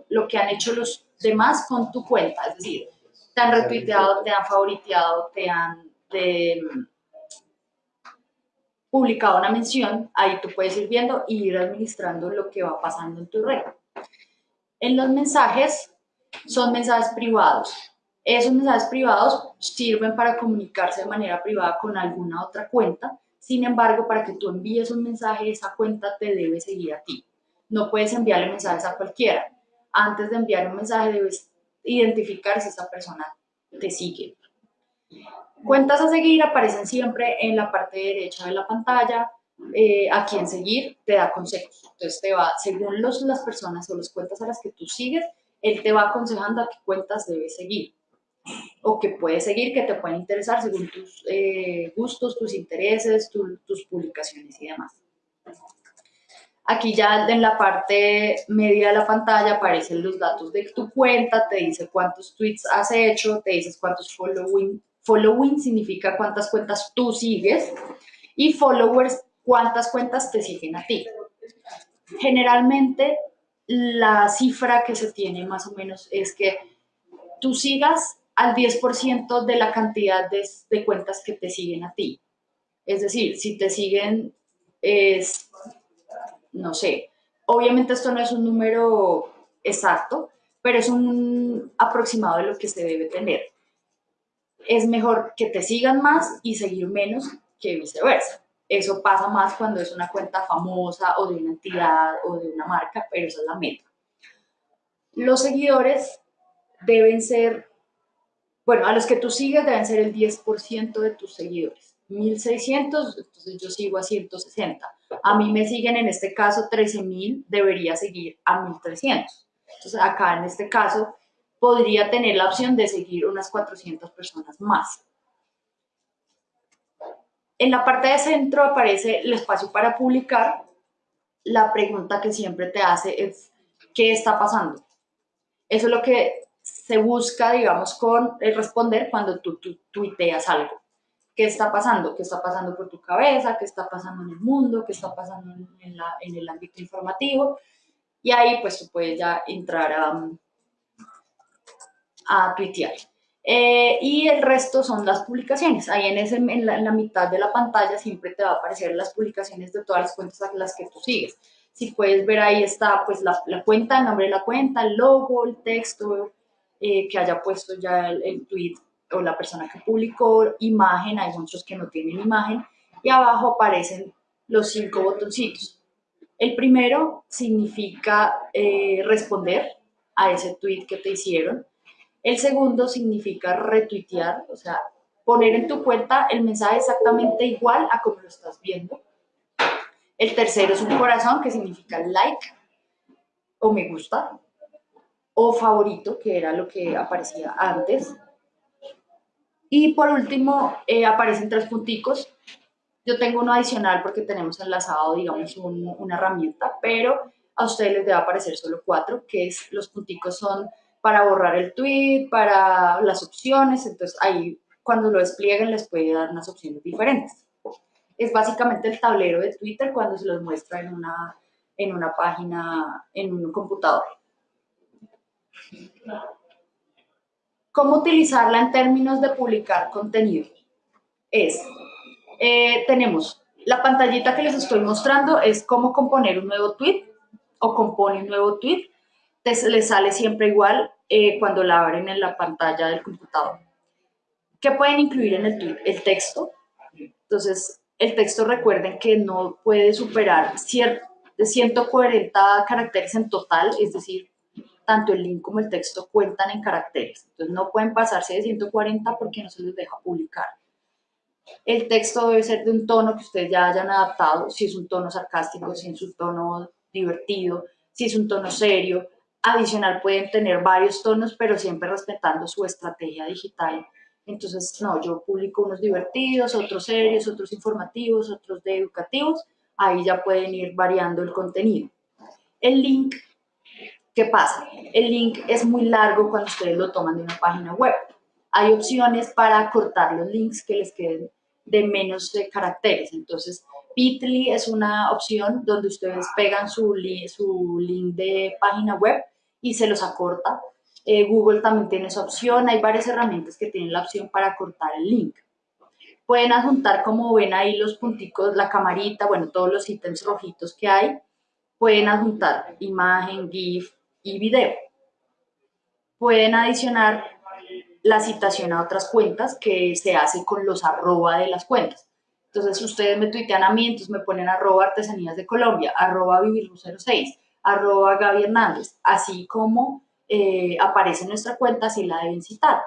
lo que han hecho los demás con tu cuenta, es decir, te han retuiteado, te han favoriteado, te han publicado una mención, ahí tú puedes ir viendo y ir administrando lo que va pasando en tu red. En los mensajes son mensajes privados. Esos mensajes privados sirven para comunicarse de manera privada con alguna otra cuenta sin embargo, para que tú envíes un mensaje, esa cuenta te debe seguir a ti. No puedes enviarle mensajes a cualquiera. Antes de enviar un mensaje debes identificar si esa persona te sigue. Cuentas a seguir aparecen siempre en la parte derecha de la pantalla. Eh, a quién seguir te da consejos. Entonces te va, según las personas o las cuentas a las que tú sigues, él te va aconsejando a qué cuentas debes seguir o que puedes seguir, que te pueden interesar según tus eh, gustos, tus intereses, tus publicaciones y demás. Aquí ya en la parte media de la pantalla aparecen los datos de tu cuenta, te dice cuántos tweets has hecho, te dices cuántos following, following significa cuántas cuentas tú sigues y followers cuántas cuentas te siguen a ti. Generalmente la cifra que se tiene más o menos es que tú sigas al 10% de la cantidad de, cuentas que te siguen a ti. Es decir, si te siguen, es, no sé, obviamente esto no es un número exacto, pero es un aproximado de lo que se debe tener. Es mejor que te sigan más y seguir menos que viceversa. Eso pasa más cuando es una cuenta famosa o de una entidad o de una marca, pero esa es la meta. Los seguidores deben ser bueno, a los que tú sigues deben ser el 10% de tus seguidores. 1600, entonces yo sigo a 160. A mí me siguen en este caso 13.000, debería seguir a 1300. Entonces acá en este caso podría tener la opción de seguir unas 400 personas más. En la parte de centro aparece el espacio para publicar. La pregunta que siempre te hace es, ¿qué está pasando? Eso es lo que se busca, digamos, con responder cuando tú, tú tuiteas algo. ¿Qué está pasando? ¿Qué está pasando por tu cabeza? ¿Qué está pasando en el mundo? ¿Qué está pasando en, la, en el ámbito informativo? Y ahí pues tú puedes ya entrar a, a tuitear. Eh, y el resto son las publicaciones. Ahí en, ese, en, la, mitad de la pantalla siempre te va a aparecer las publicaciones de todas las cuentas a las que tú sigues. Si puedes ver ahí está pues la, la cuenta, el nombre de la cuenta, el logo, el texto eh, que haya puesto ya el, el, tweet o la persona que publicó, imagen, hay muchos que no tienen imagen, y abajo aparecen los cinco botoncitos. El primero significa eh, responder a ese tweet que te hicieron. El segundo significa retuitear, o sea, poner en tu cuenta el mensaje exactamente igual a como lo estás viendo. El tercero es un corazón, que significa like o me gusta, o favorito, que era lo que aparecía antes. Y por último, eh, aparecen tres punticos. Yo tengo uno adicional porque tenemos enlazado, digamos, un, una herramienta, pero a ustedes les debe aparecer solo cuatro, que es los punticos son para borrar el tweet, para las opciones, entonces ahí cuando lo desplieguen les puede dar unas opciones diferentes. Es básicamente el tablero de Twitter cuando se los muestra en una, en una página, en un computador. ¿Cómo utilizarla en términos de publicar contenido? Es, eh, tenemos la pantallita que les estoy mostrando, es cómo componer un nuevo tweet o compone un nuevo tweet les sale siempre igual eh, cuando la abren en la pantalla del computador. ¿Qué pueden incluir en el tweet? El texto. Entonces, el texto recuerden que no puede superar de 140 caracteres en total, es decir, tanto el link como el texto cuentan en caracteres. Entonces, no pueden pasarse de 140 porque no se les deja publicar. El texto debe ser de un tono que ustedes ya hayan adaptado, si es un tono sarcástico, si es un tono divertido, si es un tono serio, Adicional, pueden tener varios tonos, pero siempre respetando su estrategia digital. Entonces, no, yo publico unos divertidos, otros serios, otros informativos, otros de educativos. Ahí ya pueden ir variando el contenido. El link, ¿qué pasa? El link es muy largo cuando ustedes lo toman de una página web. Hay opciones para cortar los links que les queden de menos caracteres. Entonces, Bitly es una opción donde ustedes pegan su, su link de página web y se los acorta. Eh, Google también tiene esa opción, hay varias herramientas que tienen la opción para cortar el link. Pueden adjuntar, como ven ahí, los punticos, la camarita, bueno, todos los ítems rojitos que hay. Pueden adjuntar imagen, GIF y video. Pueden adicionar la citación a otras cuentas que se hace con los arroba de las cuentas. Entonces, ustedes me tuitean a mí, entonces me ponen arroba artesanías de Colombia, arroba 06 arroba Gaby Hernández, así como eh, aparece en nuestra cuenta si la deben citar.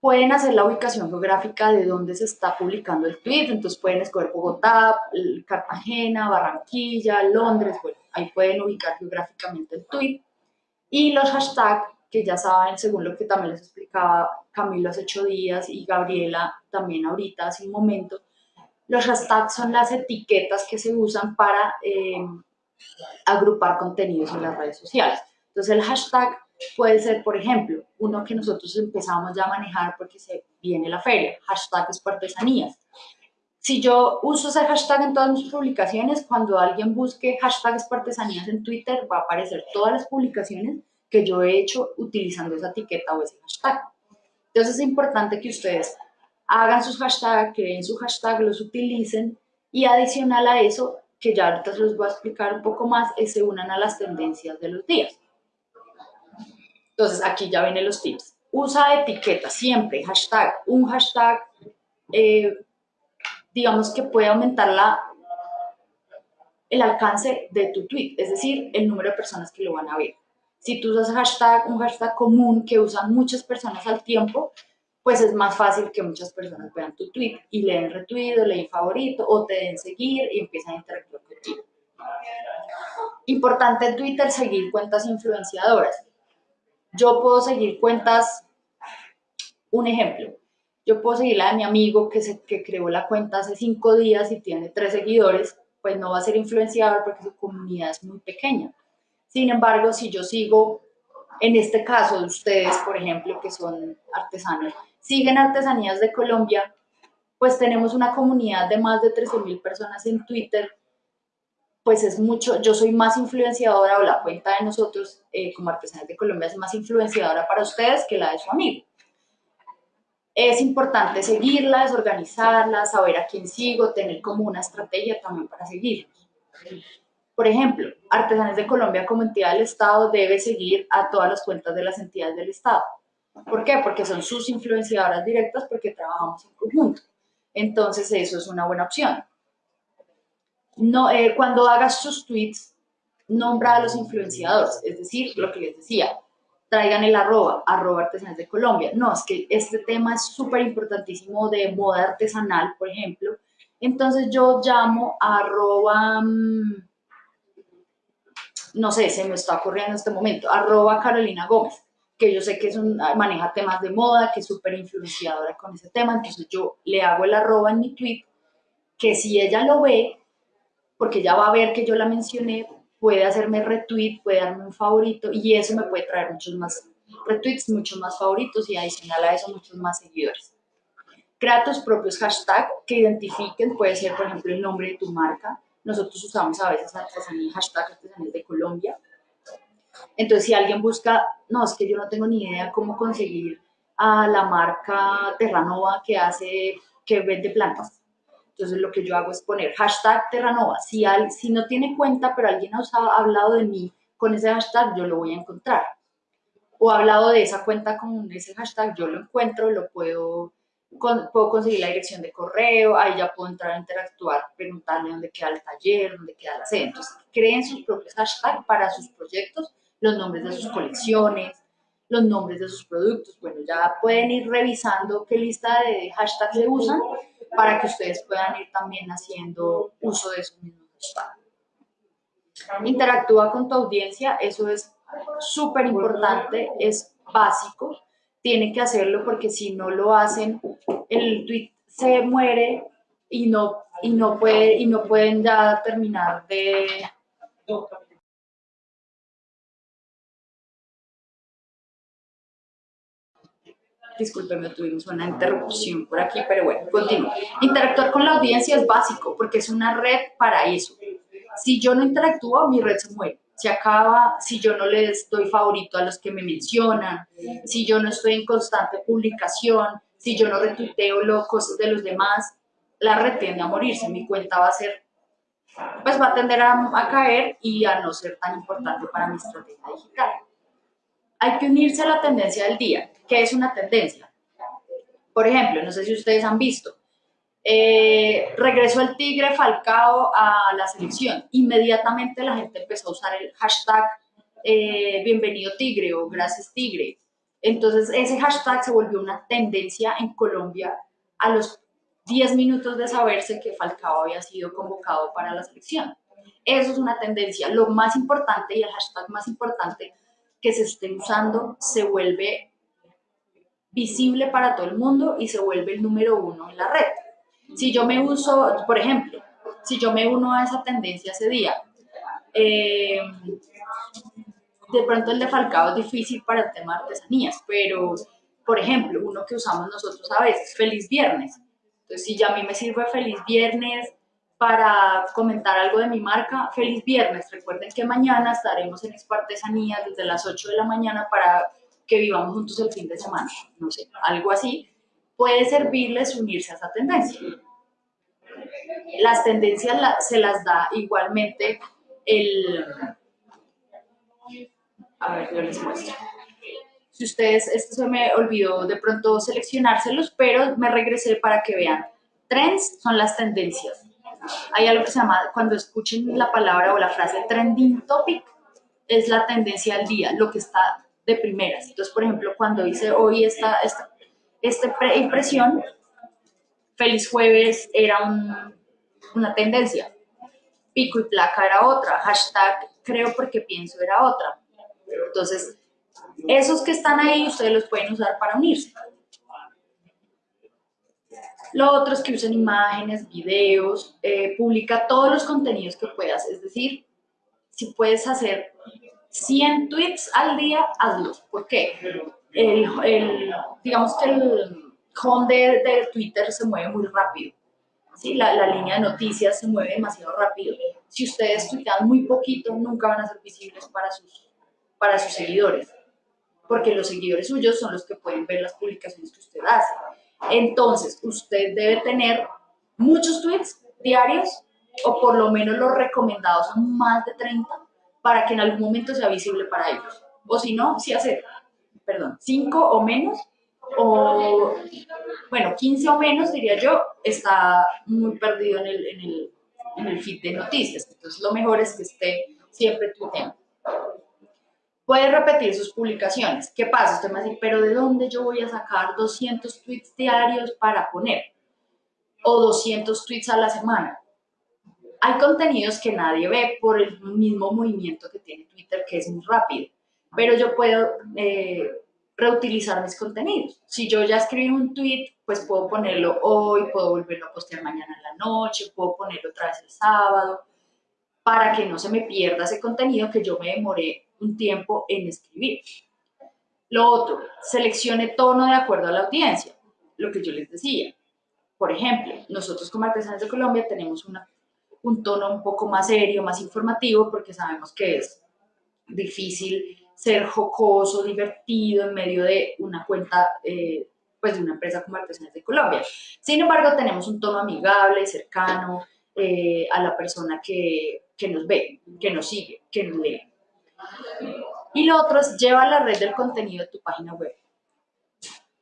Pueden hacer la ubicación geográfica de dónde se está publicando el tweet, entonces pueden escoger Bogotá, Cartagena, Barranquilla, Londres, bueno, ahí pueden ubicar geográficamente el tweet. Y los hashtags, que ya saben, según lo que también les explicaba Camilo hace ocho días y Gabriela también ahorita hace un momento, los hashtags son las etiquetas que se usan para eh, agrupar contenidos en las redes sociales. Entonces el hashtag puede ser, por ejemplo, uno que nosotros empezamos ya a manejar porque se viene la feria, hashtag es artesanías. Si yo uso ese hashtag en todas mis publicaciones, cuando alguien busque hashtag artesanías en Twitter, va a aparecer todas las publicaciones que yo he hecho utilizando esa etiqueta o ese hashtag. Entonces es importante que ustedes hagan sus hashtags, creen su hashtag, los utilicen y adicional a eso, que ya ahorita se los voy a explicar un poco más, es se unan a las tendencias de los días. Entonces, aquí ya vienen los tips. Usa etiqueta siempre, hashtag, un hashtag, eh, digamos que puede aumentar la, el alcance de tu tweet, es decir, el número de personas que lo van a ver. Si tú usas hashtag, un hashtag común que usan muchas personas al tiempo, pues es más fácil que muchas personas vean tu tweet y le den retweet o le den favorito o te den seguir y empiezan a interactuar contigo. Importante en Twitter seguir cuentas influenciadoras. Yo puedo seguir cuentas, un ejemplo, Yo puedo seguir la de mi amigo que, se, que creó la cuenta hace cinco días y tiene tres seguidores, pues no va a ser influenciador porque su comunidad es muy pequeña. Sin embargo, si yo sigo, en este caso de ustedes, por ejemplo, que son artesanos, siguen Artesanías de Colombia, pues tenemos una comunidad de más de 13.000 personas en Twitter, pues es mucho, yo soy más influenciadora o la cuenta de nosotros eh, como Artesanías de Colombia es más influenciadora para ustedes que la de su amigo. Es importante seguirlas, organizarlas, saber a quién sigo, tener como una estrategia también para seguirlos. Por ejemplo, Artesanes de Colombia como entidad del Estado debe seguir a todas las cuentas de las entidades del Estado. ¿Por qué? Porque son sus influenciadoras directas porque trabajamos en conjunto. Entonces eso es una buena opción. No, eh, cuando hagas sus tweets, nombra a los influenciadores, es decir, lo que les decía, traigan el arroba, arroba artesanales de Colombia. No, es que este tema es súper importantísimo de moda artesanal, por ejemplo. Entonces yo llamo a arroba... Mm, no sé, se me está ocurriendo en este momento, arroba Carolina Gómez, que yo sé que es un, maneja temas de moda, que es súper influenciadora con ese tema, entonces yo le hago el arroba en mi tweet, que si ella lo ve, porque ya va a ver que yo la mencioné, puede hacerme retweet, puede darme un favorito y eso me puede traer muchos más retweets, muchos más favoritos y adicional a eso muchos más seguidores. Crea tus propios hashtags que identifiquen, puede ser por ejemplo el nombre de tu marca, nosotros usamos a veces artesanía, hashtag artesanía de Colombia. Entonces, si alguien busca, no, es que yo no tengo ni idea cómo conseguir a la marca Terranova que hace, que vende plantas. Entonces, lo que yo hago es poner hashtag Terranova. Si, si no tiene cuenta, pero alguien ha, ha hablado de mí con ese hashtag, yo lo voy a encontrar. O ha hablado de esa cuenta con ese hashtag, yo lo encuentro, lo puedo puedo conseguir la dirección de correo, ahí ya puedo entrar a interactuar, preguntarle dónde queda el taller, dónde queda la sede. Entonces, creen sus propios hashtags para sus proyectos, los nombres de sus colecciones, los nombres de sus productos. Bueno, ya pueden ir revisando qué lista de hashtags se usan para que ustedes puedan ir también haciendo uso de esos mismos. Interactúa con tu audiencia, eso es súper importante, es básico tienen que hacerlo porque si no lo hacen, el tweet se muere y no, y no, puede, y no pueden ya terminar de... Disculpenme, tuvimos una interrupción por aquí, pero bueno, continúo. Interactuar con la audiencia es básico porque es una red para eso. Si yo no interactúo, mi red se muere se acaba si yo no les doy favorito a los que me mencionan, si yo no estoy en constante publicación, si yo no retuiteo los cosas de los demás, la red tiende a morirse, mi cuenta va a ser, pues va a tender a, a caer y a no ser tan importante para mi estrategia digital. Hay que unirse a la tendencia del día. ¿Qué es una tendencia? Por ejemplo, no sé si ustedes han visto, eh, regresó el Tigre Falcao a la selección. Inmediatamente la gente empezó a usar el hashtag eh, Bienvenido Tigre o Gracias Tigre. Entonces ese hashtag se volvió una tendencia en Colombia a los 10 minutos de saberse que Falcao había sido convocado para la selección. Eso es una tendencia. Lo más importante y el hashtag más importante que se esté usando se vuelve visible para todo el mundo y se vuelve el número uno en la red. Si yo me uso, por ejemplo, si yo me uno a esa tendencia ese día, eh, de pronto el de Falcao es difícil para el tema de artesanías, pero, por ejemplo, uno que usamos nosotros a veces, Feliz Viernes. Entonces, si ya a mí me sirve Feliz Viernes para comentar algo de mi marca, Feliz Viernes. Recuerden que mañana estaremos en Expo Artesanías desde las 8 de la mañana para que vivamos juntos el fin de semana. No sé, algo así puede servirles unirse a esa tendencia. Las tendencias se las da igualmente el... A ver, yo les muestro. Si ustedes, esto se me olvidó de pronto seleccionárselos, pero me regresé para que vean. Trends son las tendencias. Hay algo que se llama, cuando escuchen la palabra o la frase trending topic, es la tendencia del día, lo que está de primeras. Entonces, por ejemplo, cuando dice hoy esta, esta esta impresión, Feliz Jueves era una tendencia, pico y placa era otra, hashtag creo porque pienso era otra. Entonces, esos que están ahí ustedes los pueden usar para unirse. Lo otro es que usen imágenes, videos, eh, publica todos los contenidos que puedas. Es decir, si puedes hacer 100 tweets al día, hazlos. ¿Por qué? El, digamos que el home de, Twitter se mueve muy rápido. ¿sí? La, la, línea de noticias se mueve demasiado rápido. Si ustedes tuitean muy poquito, nunca van a ser visibles para sus, para sus seguidores, porque los seguidores suyos son los que pueden ver las publicaciones que usted hace. Entonces, usted debe tener muchos tweets diarios o por lo menos los recomendados son más de 30 para que en algún momento sea visible para ellos. O si no, si hace, perdón, 5 o menos, o bueno, 15 o menos diría yo, está muy perdido en el, en el, en el feed de noticias. Entonces, lo mejor es que esté siempre tuiteando. Puede repetir sus publicaciones. ¿Qué pasa? Usted me va a decir, pero ¿de dónde yo voy a sacar 200 tweets diarios para poner? O 200 tweets a la semana. Hay contenidos que nadie ve por el mismo movimiento que tiene Twitter, que es muy rápido. Pero yo puedo eh, reutilizar mis contenidos. Si yo ya escribí un tweet, pues puedo ponerlo hoy, puedo volverlo a postear mañana en la noche, puedo ponerlo otra vez el sábado, para que no se me pierda ese contenido que yo me demoré un tiempo en escribir. Lo otro, seleccione tono de acuerdo a la audiencia, lo que yo les decía. Por ejemplo, nosotros como Artesanos de Colombia tenemos un tono un poco más serio, más informativo, porque sabemos que es difícil ser jocoso, divertido en medio de una cuenta, eh, pues de una empresa como Artesanos de Colombia. Sin embargo, tenemos un tono amigable, cercano eh, a la persona que, que nos ve, que nos sigue, que nos lee. Y lo otro es lleva la red del contenido de tu página web.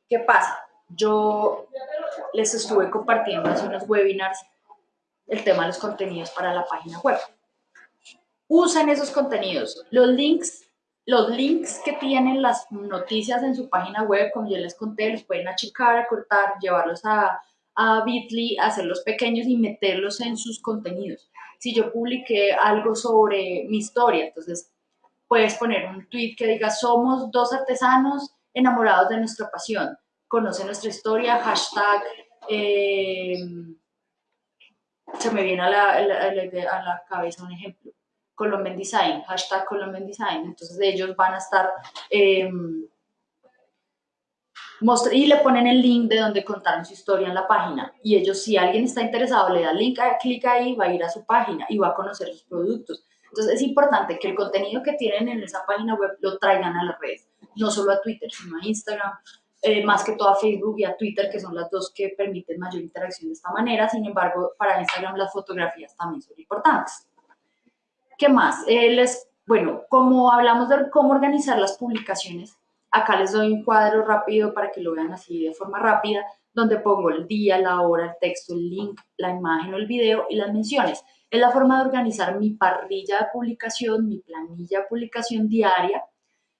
¿Qué pasa? Yo les estuve compartiendo hace unos webinars el tema de los contenidos para la página web. Usen esos contenidos. Los links, los links que tienen las noticias en su página web, como yo les conté, los pueden achicar, acortar, llevarlos a, a Bitly, hacerlos pequeños y meterlos en sus contenidos. Si yo publiqué algo sobre mi historia, entonces puedes poner un tweet que diga, somos dos artesanos enamorados de nuestra pasión, conoce nuestra historia, hashtag, eh, se me viene a la, a, la, cabeza un ejemplo, Colombian Design, hashtag Colombian Design, entonces ellos van a estar... Eh, y le ponen el link de donde contaron su historia en la página. Y ellos, si alguien está interesado, le da link, clic ahí, va a ir a su página y va a conocer sus productos. Entonces es importante que el contenido que tienen en esa página web lo traigan a las redes, no solo a Twitter, sino a Instagram, eh, más que todo a Facebook y a Twitter, que son las dos que permiten mayor interacción de esta manera. Sin embargo, para Instagram las fotografías también son importantes. ¿Qué más? Eh, les, bueno, como hablamos de cómo organizar las publicaciones, acá les doy un cuadro rápido para que lo vean así de forma rápida, donde pongo el día, la hora, el texto, el link, la imagen o el video y las menciones. Es la forma de organizar mi parrilla de publicación, mi planilla de publicación diaria.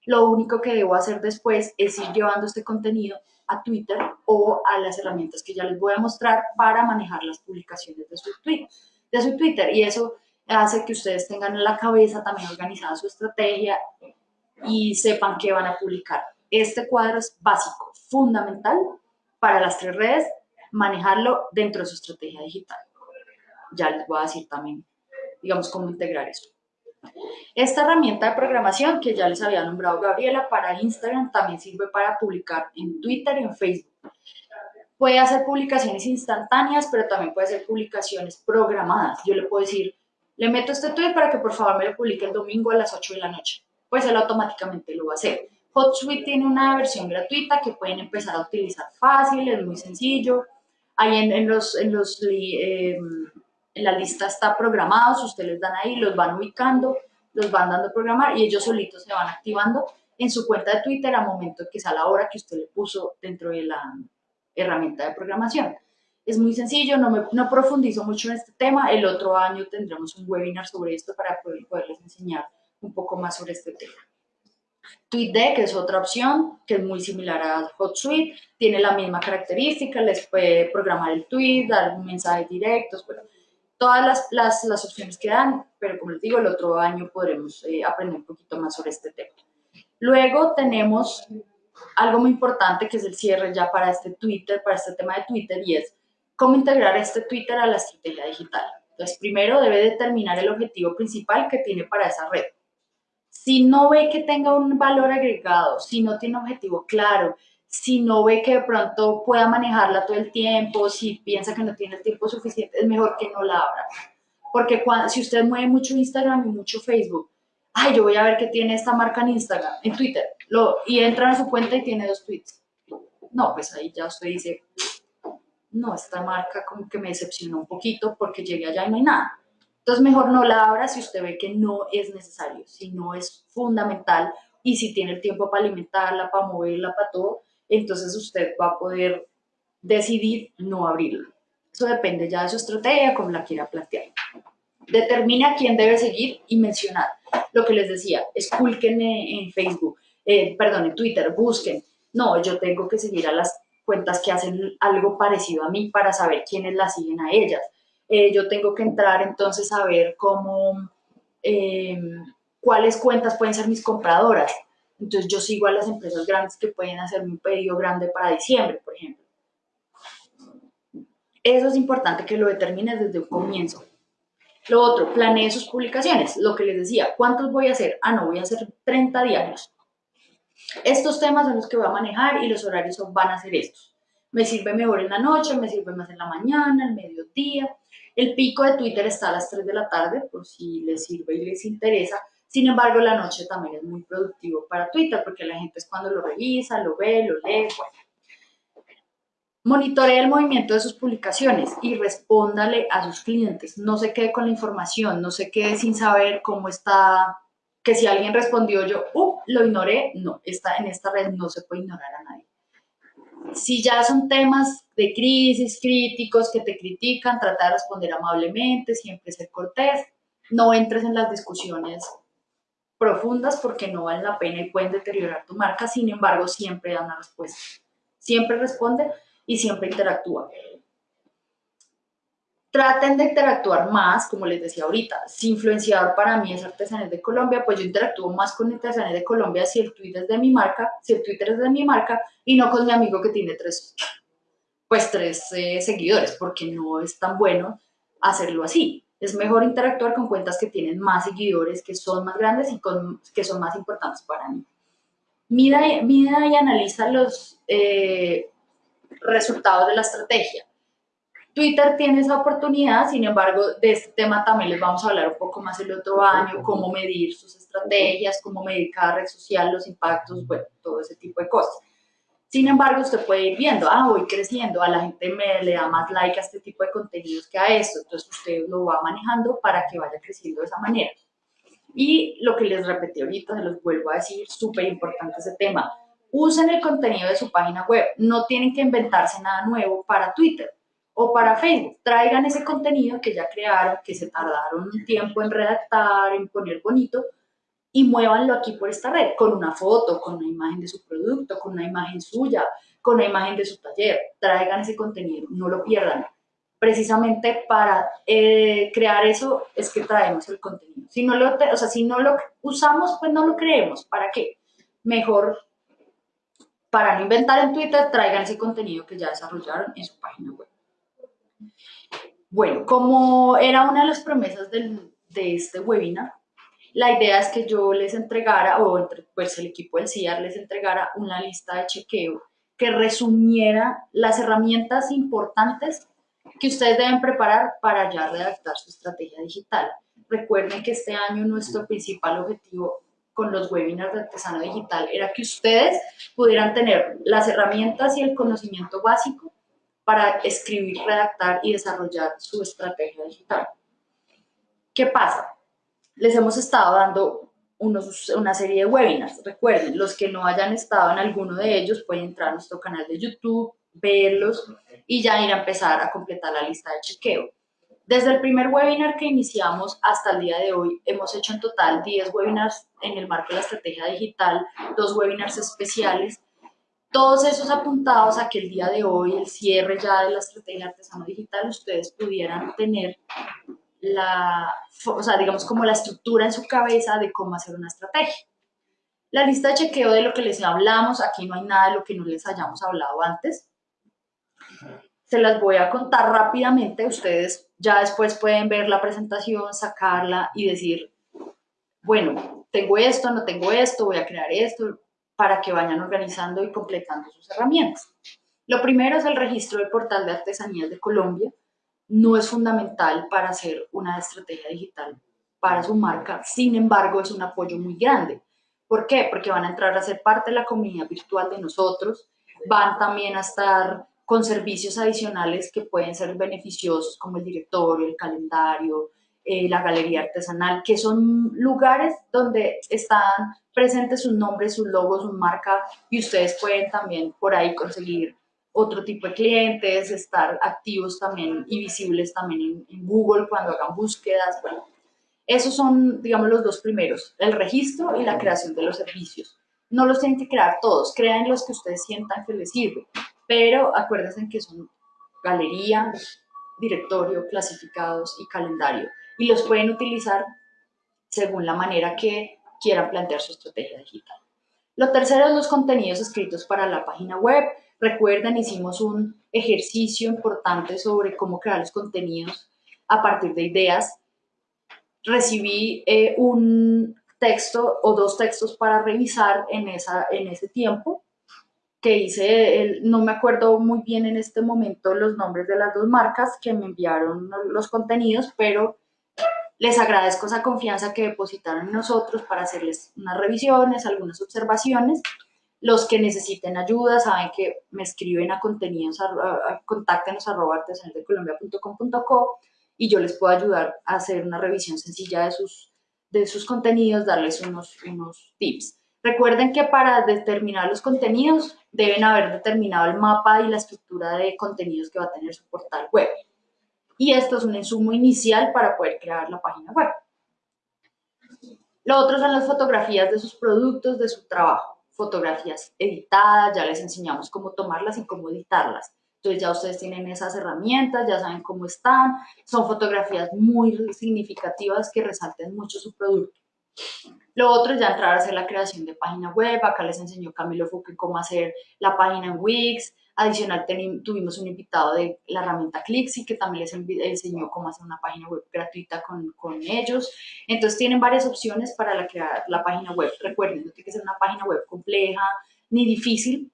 Lo único que debo hacer después es ir llevando este contenido a Twitter o a las herramientas que ya les voy a mostrar para manejar las publicaciones de su, tweet, de su Twitter. Y eso hace que ustedes tengan en la cabeza también organizada su estrategia y sepan qué van a publicar. Este cuadro es básico, fundamental para las tres redes, manejarlo dentro de su estrategia digital ya les voy a decir también, digamos, cómo integrar eso. Esta herramienta de programación que ya les había nombrado Gabriela para Instagram también sirve para publicar en Twitter y en Facebook. Puede hacer publicaciones instantáneas, pero también puede hacer publicaciones programadas. Yo le puedo decir, le meto este tweet para que por favor me lo publique el domingo a las 8 de la noche. Pues él automáticamente lo va a hacer. HotSuite tiene una versión gratuita que pueden empezar a utilizar fácil, es muy sencillo. Ahí en, los, en los eh, en la lista está programado, ustedes dan ahí, los van ubicando, los van dando a programar y ellos solitos se van activando en su cuenta de Twitter a momento que sea la hora que usted le puso dentro de la herramienta de programación. Es muy sencillo, no, me, no profundizo mucho en este tema. El otro año tendremos un webinar sobre esto para poder, poderles enseñar un poco más sobre este tema. TweetDeck es otra opción que es muy similar a HotSuite, tiene la misma característica, les puede programar el tweet, dar mensajes directos, bueno, todas las, las, las, opciones que dan, pero como les digo, el otro año podremos eh, aprender un poquito más sobre este tema. Luego tenemos algo muy importante que es el cierre ya para este Twitter, para este tema de Twitter y es ¿Cómo integrar este Twitter a la estrategia digital? Entonces, primero debe determinar el objetivo principal que tiene para esa red. Si no ve que tenga un valor agregado, si no tiene objetivo claro, si no ve que de pronto pueda manejarla todo el tiempo, si piensa que no tiene el tiempo suficiente, es mejor que no la abra. Porque cuando, si usted mueve mucho Instagram y mucho Facebook, ay, yo voy a ver qué tiene esta marca en Instagram, en Twitter, lo, y entra a su cuenta y tiene dos tweets. No, pues ahí ya usted dice, no, esta marca como que me decepcionó un poquito porque llegué allá y no hay nada. Entonces mejor no la abra si usted ve que no es necesario, si no es fundamental y si tiene el tiempo para alimentarla, para moverla, para todo, entonces usted va a poder decidir no abrirla. Eso depende ya de su estrategia, como la quiera plantear. Determina quién debe seguir y mencionar. Lo que les decía, esculquen en Facebook, eh, perdón, en Twitter, busquen. No, yo tengo que seguir a las cuentas que hacen algo parecido a mí para saber quiénes la siguen a ellas. Eh, yo tengo que entrar entonces a ver cómo, em, cuáles cuentas pueden ser mis compradoras. Entonces yo sigo a las empresas grandes que pueden hacerme un pedido grande para diciembre, por ejemplo. Eso es importante que lo determines desde un comienzo. Lo otro, planee sus publicaciones. Lo que les decía, ¿cuántos voy a hacer? Ah, no, voy a hacer 30 diarios. Estos temas son los que voy a manejar y los horarios van a ser estos. Me sirve mejor en la noche, me sirve más en la mañana, el mediodía. El pico de Twitter está a las 3 de la tarde, por si les sirve y les interesa. Sin embargo, la noche también es muy productivo para Twitter, porque la gente es cuando lo revisa, lo ve, lo lee, bueno. Monitoree el movimiento de sus publicaciones y respóndale a sus clientes. No se quede con la información, no se quede sin saber cómo está que si alguien respondió yo, uh, lo ignoré, no, está, en esta red no se puede ignorar a nadie. Si ya son temas de crisis, críticos, que te critican, trata de responder amablemente, siempre ser cortés, no entres en las discusiones profundas porque no valen la pena y pueden deteriorar tu marca, sin embargo, siempre da una respuesta. Siempre responde y siempre interactúa traten de interactuar más, como les decía ahorita, si influenciador para mí es Artesanías de Colombia, pues yo interactúo más con Artesanías de Colombia si el Twitter es de mi marca, si el Twitter es de mi marca y no con mi amigo que tiene tres, pues tres eh, seguidores, porque no es tan bueno hacerlo así. Es mejor interactuar con cuentas que tienen más seguidores, que son más grandes y con, que son más importantes para mí. Mida, mida y analiza los eh, resultados de la estrategia Twitter tiene esa oportunidad, sin embargo, de este tema también les vamos a hablar un poco más el otro año, cómo medir sus estrategias, cómo medir cada red social, los impactos, bueno, todo ese tipo de cosas. Sin embargo, usted puede ir viendo, ah, voy creciendo, a la gente me le da más like a este tipo de contenidos que a esto, entonces usted lo va manejando para que vaya creciendo de esa manera. Y lo que les repetí ahorita, se los vuelvo a decir, súper importante ese tema, usen el contenido de su página web, no tienen que inventarse nada nuevo para Twitter o para Facebook. Traigan ese contenido que ya crearon, que se tardaron un tiempo en redactar, en poner bonito, y muévanlo aquí por esta red, con una foto, con una imagen de su producto, con una imagen suya, con una imagen de su taller. Traigan ese contenido, no lo pierdan. Precisamente para eh, crear eso es que traemos el contenido. Si no, lo, o sea, si no lo usamos, pues no lo creemos. ¿Para qué? Mejor para no inventar en Twitter, traigan ese contenido que ya desarrollaron en su página web. Bueno, como era una de las promesas de este webinar, la idea es que yo les entregara, o pues el equipo del CIAR les entregara una lista de chequeo que resumiera las herramientas importantes que ustedes deben preparar para ya redactar su estrategia digital. Recuerden que este año nuestro principal objetivo con los webinars de Artesano Digital era que ustedes pudieran tener las herramientas y el conocimiento básico para escribir, redactar y desarrollar su estrategia digital. ¿Qué pasa? Les hemos estado dando una serie de webinars. Recuerden, los que no hayan estado en alguno de ellos pueden entrar a nuestro canal de YouTube, verlos y ya ir a empezar a completar la lista de chequeo. Desde el primer webinar que iniciamos hasta el día de hoy, hemos hecho en total 10 webinars en el marco de la estrategia digital, dos webinars especiales todos esos apuntados a que el día de hoy, el cierre ya de la estrategia artesano digital, ustedes pudieran tener la, o sea, digamos como la estructura en su cabeza de cómo hacer una estrategia. La lista de chequeo de lo que les hablamos, aquí no hay nada de lo que no les hayamos hablado antes. se las voy a contar rápidamente. Ustedes ya después pueden ver la presentación, sacarla y decir, bueno, tengo esto, no tengo esto, voy a crear esto, para que vayan organizando y completando sus herramientas. Lo primero es el registro del portal de artesanías de Colombia. No es fundamental para hacer una estrategia digital para su marca, sin embargo es un apoyo muy grande. ¿Por qué? Porque van a entrar a ser parte de la comunidad virtual de nosotros, van también a estar con servicios adicionales que pueden ser beneficiosos como el directorio, el calendario, eh, la galería artesanal, que son lugares donde están presentes sus nombres, sus logos, su marca y ustedes pueden también por ahí conseguir otro tipo de clientes, estar activos también y visibles también en, Google cuando hagan búsquedas. Bueno, esos son, digamos, los dos primeros, el registro y la creación de los servicios. No los tienen que crear todos, crean los que ustedes sientan que les sirve, pero acuérdense que son galería, directorio, clasificados y calendario y los pueden utilizar según la manera que quieran plantear su estrategia digital. Lo tercero es los contenidos escritos para la página web. Recuerden, hicimos un ejercicio importante sobre cómo crear los contenidos a partir de ideas. Recibí eh, un texto o dos textos para revisar en, esa, en ese tiempo que hice, no me acuerdo muy bien en este momento los nombres de las dos marcas que me enviaron los contenidos, pero les agradezco esa confianza que depositaron en nosotros para hacerles unas revisiones, algunas observaciones. Los que necesiten ayuda saben que me escriben a contenidos, a, contáctenos arroba artesanaldecolombia.com.co y yo les puedo ayudar a hacer una revisión sencilla de sus, de sus contenidos, darles unos, unos tips. Recuerden que para determinar los contenidos deben haber determinado el mapa y la estructura de contenidos que va a tener su portal web y esto es un insumo inicial para poder crear la página web. Lo otro son las fotografías de sus productos, de su trabajo. Fotografías editadas, ya les enseñamos cómo tomarlas y cómo editarlas. Entonces ya ustedes tienen esas herramientas, ya saben cómo están. Son fotografías muy significativas que resalten mucho su producto. Lo otro es ya entrar a hacer la creación de página web. Acá les enseñó Camilo Fuque cómo hacer la página en Wix, Adicional, tuvimos un invitado de la herramienta Clixy que también les enseñó cómo hacer una página web gratuita con, con ellos. Entonces, tienen varias opciones para la, crear la página web. Recuerden, no tiene que ser una página web compleja ni difícil,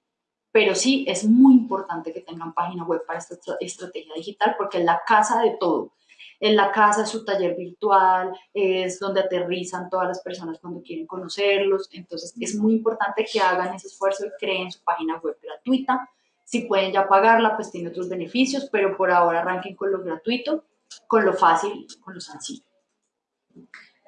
pero sí es muy importante que tengan página web para esta estrategia digital porque es la casa de todo. En la casa es su taller virtual, es donde aterrizan todas las personas cuando quieren conocerlos. Entonces, es muy importante que hagan ese esfuerzo y creen su página web gratuita si pueden ya pagarla, pues tiene otros beneficios, pero por ahora arranquen con lo gratuito, con lo fácil, con lo sencillo.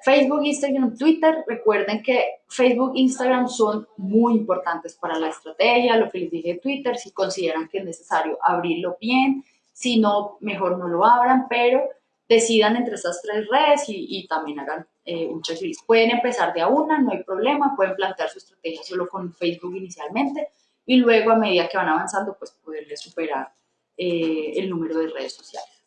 Facebook, Instagram, Twitter, recuerden que Facebook Instagram son muy importantes para la estrategia, lo que les dije de Twitter, si consideran que es necesario abrirlo bien, si no, mejor no lo abran, pero decidan entre estas tres redes y, también hagan eh, un checklist. Pueden empezar de a una, no hay problema, pueden plantear su estrategia solo con Facebook inicialmente, y luego a medida que van avanzando, pues poderles superar eh, el número de redes sociales.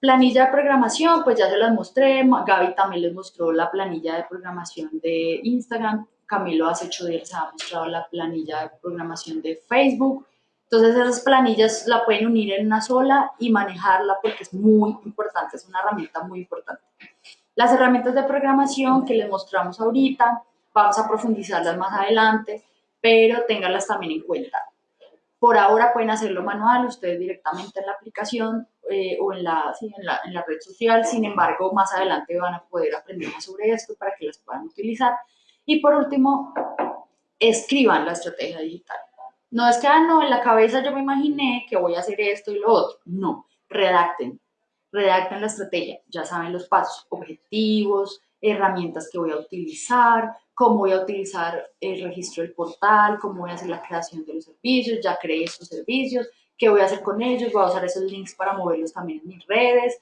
Planilla de programación, pues ya se las mostré, Gaby también les mostró la planilla de programación de Instagram, Camilo hace ocho días ha mostrado la planilla de programación de Facebook, entonces esas planillas la pueden unir en una sola y manejarla porque es muy importante, es una herramienta muy importante. Las herramientas de programación que les mostramos ahorita, vamos a profundizarlas más adelante, pero ténganlas también en cuenta. Por ahora pueden hacerlo manual, ustedes directamente en la aplicación eh, o en la, en, la, en la red social, sin embargo, más adelante van a poder aprender más sobre esto para que las puedan utilizar. Y por último, escriban la estrategia digital. No es que, ah, no, en la cabeza yo me imaginé que voy a hacer esto y lo otro. No, redacten. Redacten la estrategia. Ya saben los pasos, objetivos, herramientas que voy a utilizar, cómo voy a utilizar el registro del portal, cómo voy a hacer la creación de los servicios, ya creé esos servicios, qué voy a hacer con ellos, voy a usar esos links para moverlos también en mis redes,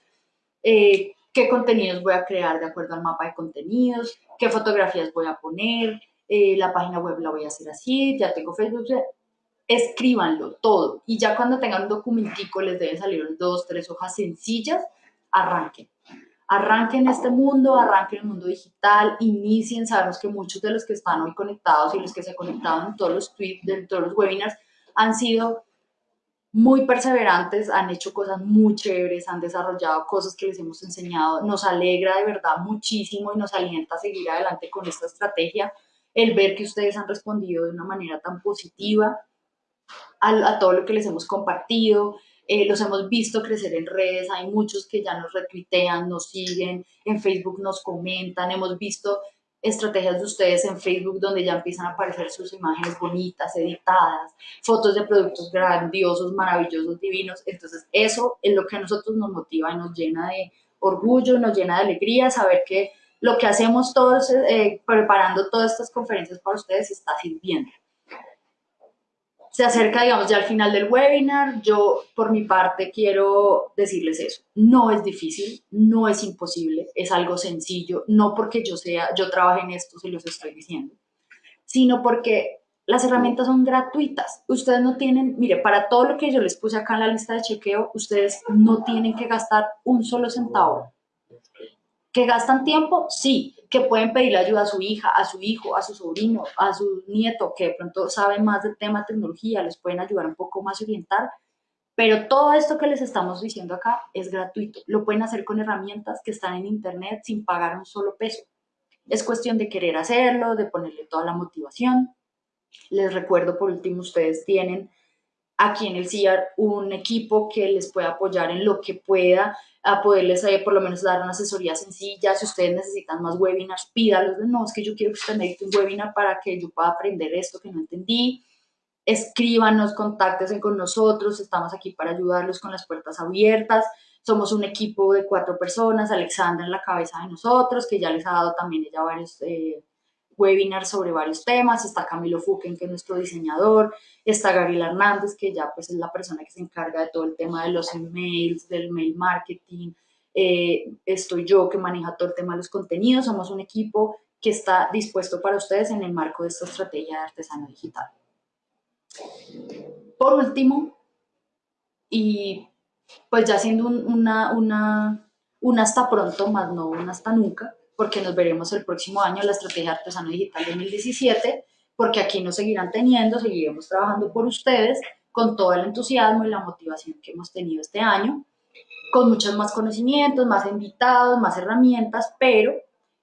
eh, qué contenidos voy a crear de acuerdo al mapa de contenidos, qué fotografías voy a poner, eh, la página web la voy a hacer así, ya tengo Facebook, escríbanlo todo. Y ya cuando tengan un documentico les deben salir dos, tres hojas sencillas, arranquen arranquen este mundo, arranquen el mundo digital, inicien, sabemos que muchos de los que están hoy conectados y los que se conectaron en todos los tweets, de todos los webinars, han sido muy perseverantes, han hecho cosas muy chéveres, han desarrollado cosas que les hemos enseñado. Nos alegra de verdad muchísimo y nos alienta a seguir adelante con esta estrategia. El ver que ustedes han respondido de una manera tan positiva a, todo lo que les hemos compartido, eh, los hemos visto crecer en redes, hay muchos que ya nos retuitean, nos siguen, en Facebook nos comentan, hemos visto estrategias de ustedes en Facebook donde ya empiezan a aparecer sus imágenes bonitas, editadas, fotos de productos grandiosos, maravillosos, divinos. Entonces eso es lo que a nosotros nos motiva y nos llena de orgullo, nos llena de alegría saber que lo que hacemos todos eh, preparando todas estas conferencias para ustedes está sirviendo se acerca, digamos, ya al final del webinar. Yo, por mi parte, quiero decirles eso. No es difícil, no es imposible, es algo sencillo. No porque yo sea, yo trabaje en esto, se los estoy diciendo, sino porque las herramientas son gratuitas. Ustedes no tienen, mire, para todo lo que yo les puse acá en la lista de chequeo, ustedes no tienen que gastar un solo centavo. ¿Que gastan tiempo? Sí, que pueden pedirle ayuda a su hija, a su hijo, a su sobrino, a su nieto, que de pronto saben más del tema tecnología, les pueden ayudar un poco más a orientar. Pero todo esto que les estamos diciendo acá es gratuito. Lo pueden hacer con herramientas que están en internet sin pagar un solo peso. Es cuestión de querer hacerlo, de ponerle toda la motivación. Les recuerdo, por último, ustedes tienen aquí en el CIAR un equipo que les pueda apoyar en lo que pueda a poderles eh, por lo menos dar una asesoría sencilla. Si ustedes necesitan más webinars, pídalos. No, es que yo quiero que usted me un webinar para que yo pueda aprender esto que no entendí. Escríbanos, contáctense con nosotros. Estamos aquí para ayudarlos con las puertas abiertas. Somos un equipo de cuatro personas. Alexandra en la cabeza de nosotros, que ya les ha dado también ella varios... Eh, webinars sobre varios temas, está Camilo Fuquen, que es nuestro diseñador, está Gabriela Hernández, que ya pues es la persona que se encarga de todo el tema de los emails, del mail marketing. Eh, estoy yo que maneja todo el tema de los contenidos. Somos un equipo que está dispuesto para ustedes en el marco de esta estrategia de artesano digital. Por último, y pues ya siendo una, una, una hasta pronto, más no una hasta nunca, porque nos veremos el próximo año en la estrategia artesano digital 2017 porque aquí nos seguirán teniendo, seguiremos trabajando por ustedes con todo el entusiasmo y la motivación que hemos tenido este año, con muchos más conocimientos, más invitados, más herramientas, pero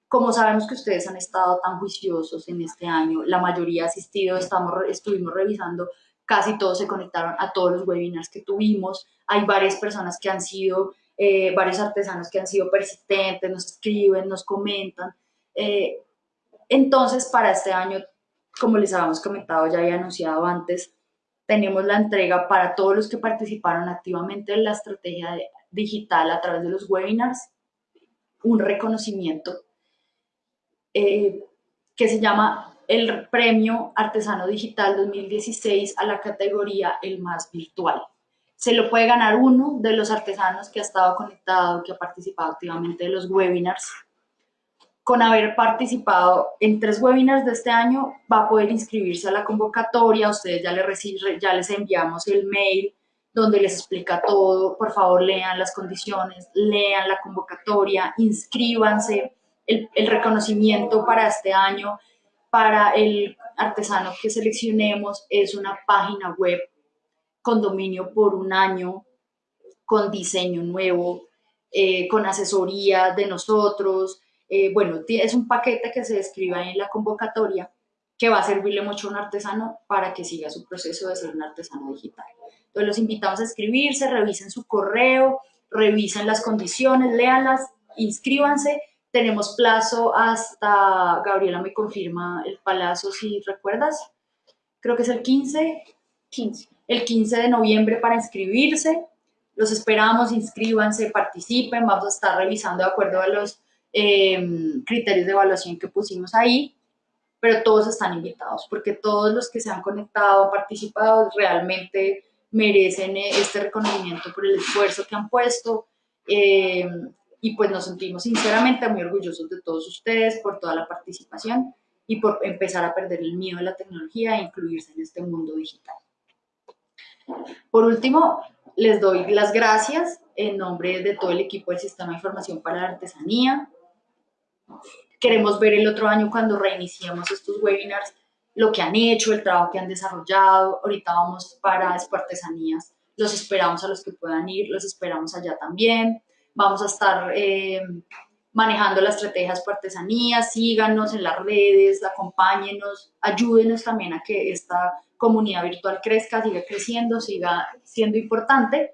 como sabemos que ustedes han estado tan juiciosos en este año, la mayoría ha asistido, estamos, estuvimos revisando, casi todos se conectaron a todos los webinars que tuvimos, hay varias personas que han sido, eh, varios artesanos que han sido persistentes, nos escriben, nos comentan. Eh, entonces, para este año como les habíamos comentado ya había anunciado antes, tenemos la entrega para todos los que participaron activamente en la estrategia digital a través de los webinars, un reconocimiento eh, que se llama el Premio Artesano Digital 2016 a la categoría El Más Virtual. Se lo puede ganar uno de los artesanos que ha estado conectado, que ha participado activamente en los webinars con haber participado en tres webinars de este año, va a poder inscribirse a la convocatoria. Ustedes ya les, ya les enviamos el mail donde les explica todo. Por favor, lean las condiciones, lean la convocatoria, inscríbanse. El, el reconocimiento para este año, para el artesano que seleccionemos, es una página web con dominio por un año, con diseño nuevo, eh, con asesoría de nosotros, eh, bueno, es un paquete que se describe en la convocatoria que va a servirle mucho a un artesano para que siga su proceso de ser un artesano digital. Entonces los invitamos a escribirse, revisen su correo, revisen las condiciones, léanlas, inscríbanse. Tenemos plazo hasta, Gabriela me confirma el plazo, si recuerdas, creo que es el 15, 15, el 15 de noviembre para inscribirse. Los esperamos, inscríbanse, participen, vamos a estar revisando de acuerdo a los Em, criterios de evaluación que pusimos ahí, pero todos están invitados, porque todos los que se han conectado, participado, realmente merecen eh, este reconocimiento por el esfuerzo que han puesto. Em, y pues nos sentimos sinceramente muy orgullosos de todos ustedes por toda la participación y por empezar a perder el miedo a la tecnología e incluirse en este mundo digital. Por último, les doy las gracias en nombre de todo el equipo del Sistema de Información para la Artesanía, Queremos ver el otro año cuando reiniciemos estos webinars lo que han hecho, el trabajo que han desarrollado. Ahorita vamos para Artesanías, Los esperamos a los que puedan ir, los esperamos allá también. Vamos a estar eh, manejando las estrategias por artesanía, síganos en las redes, acompáñenos, ayúdenos también a que esta comunidad virtual crezca, siga creciendo, siga siendo importante.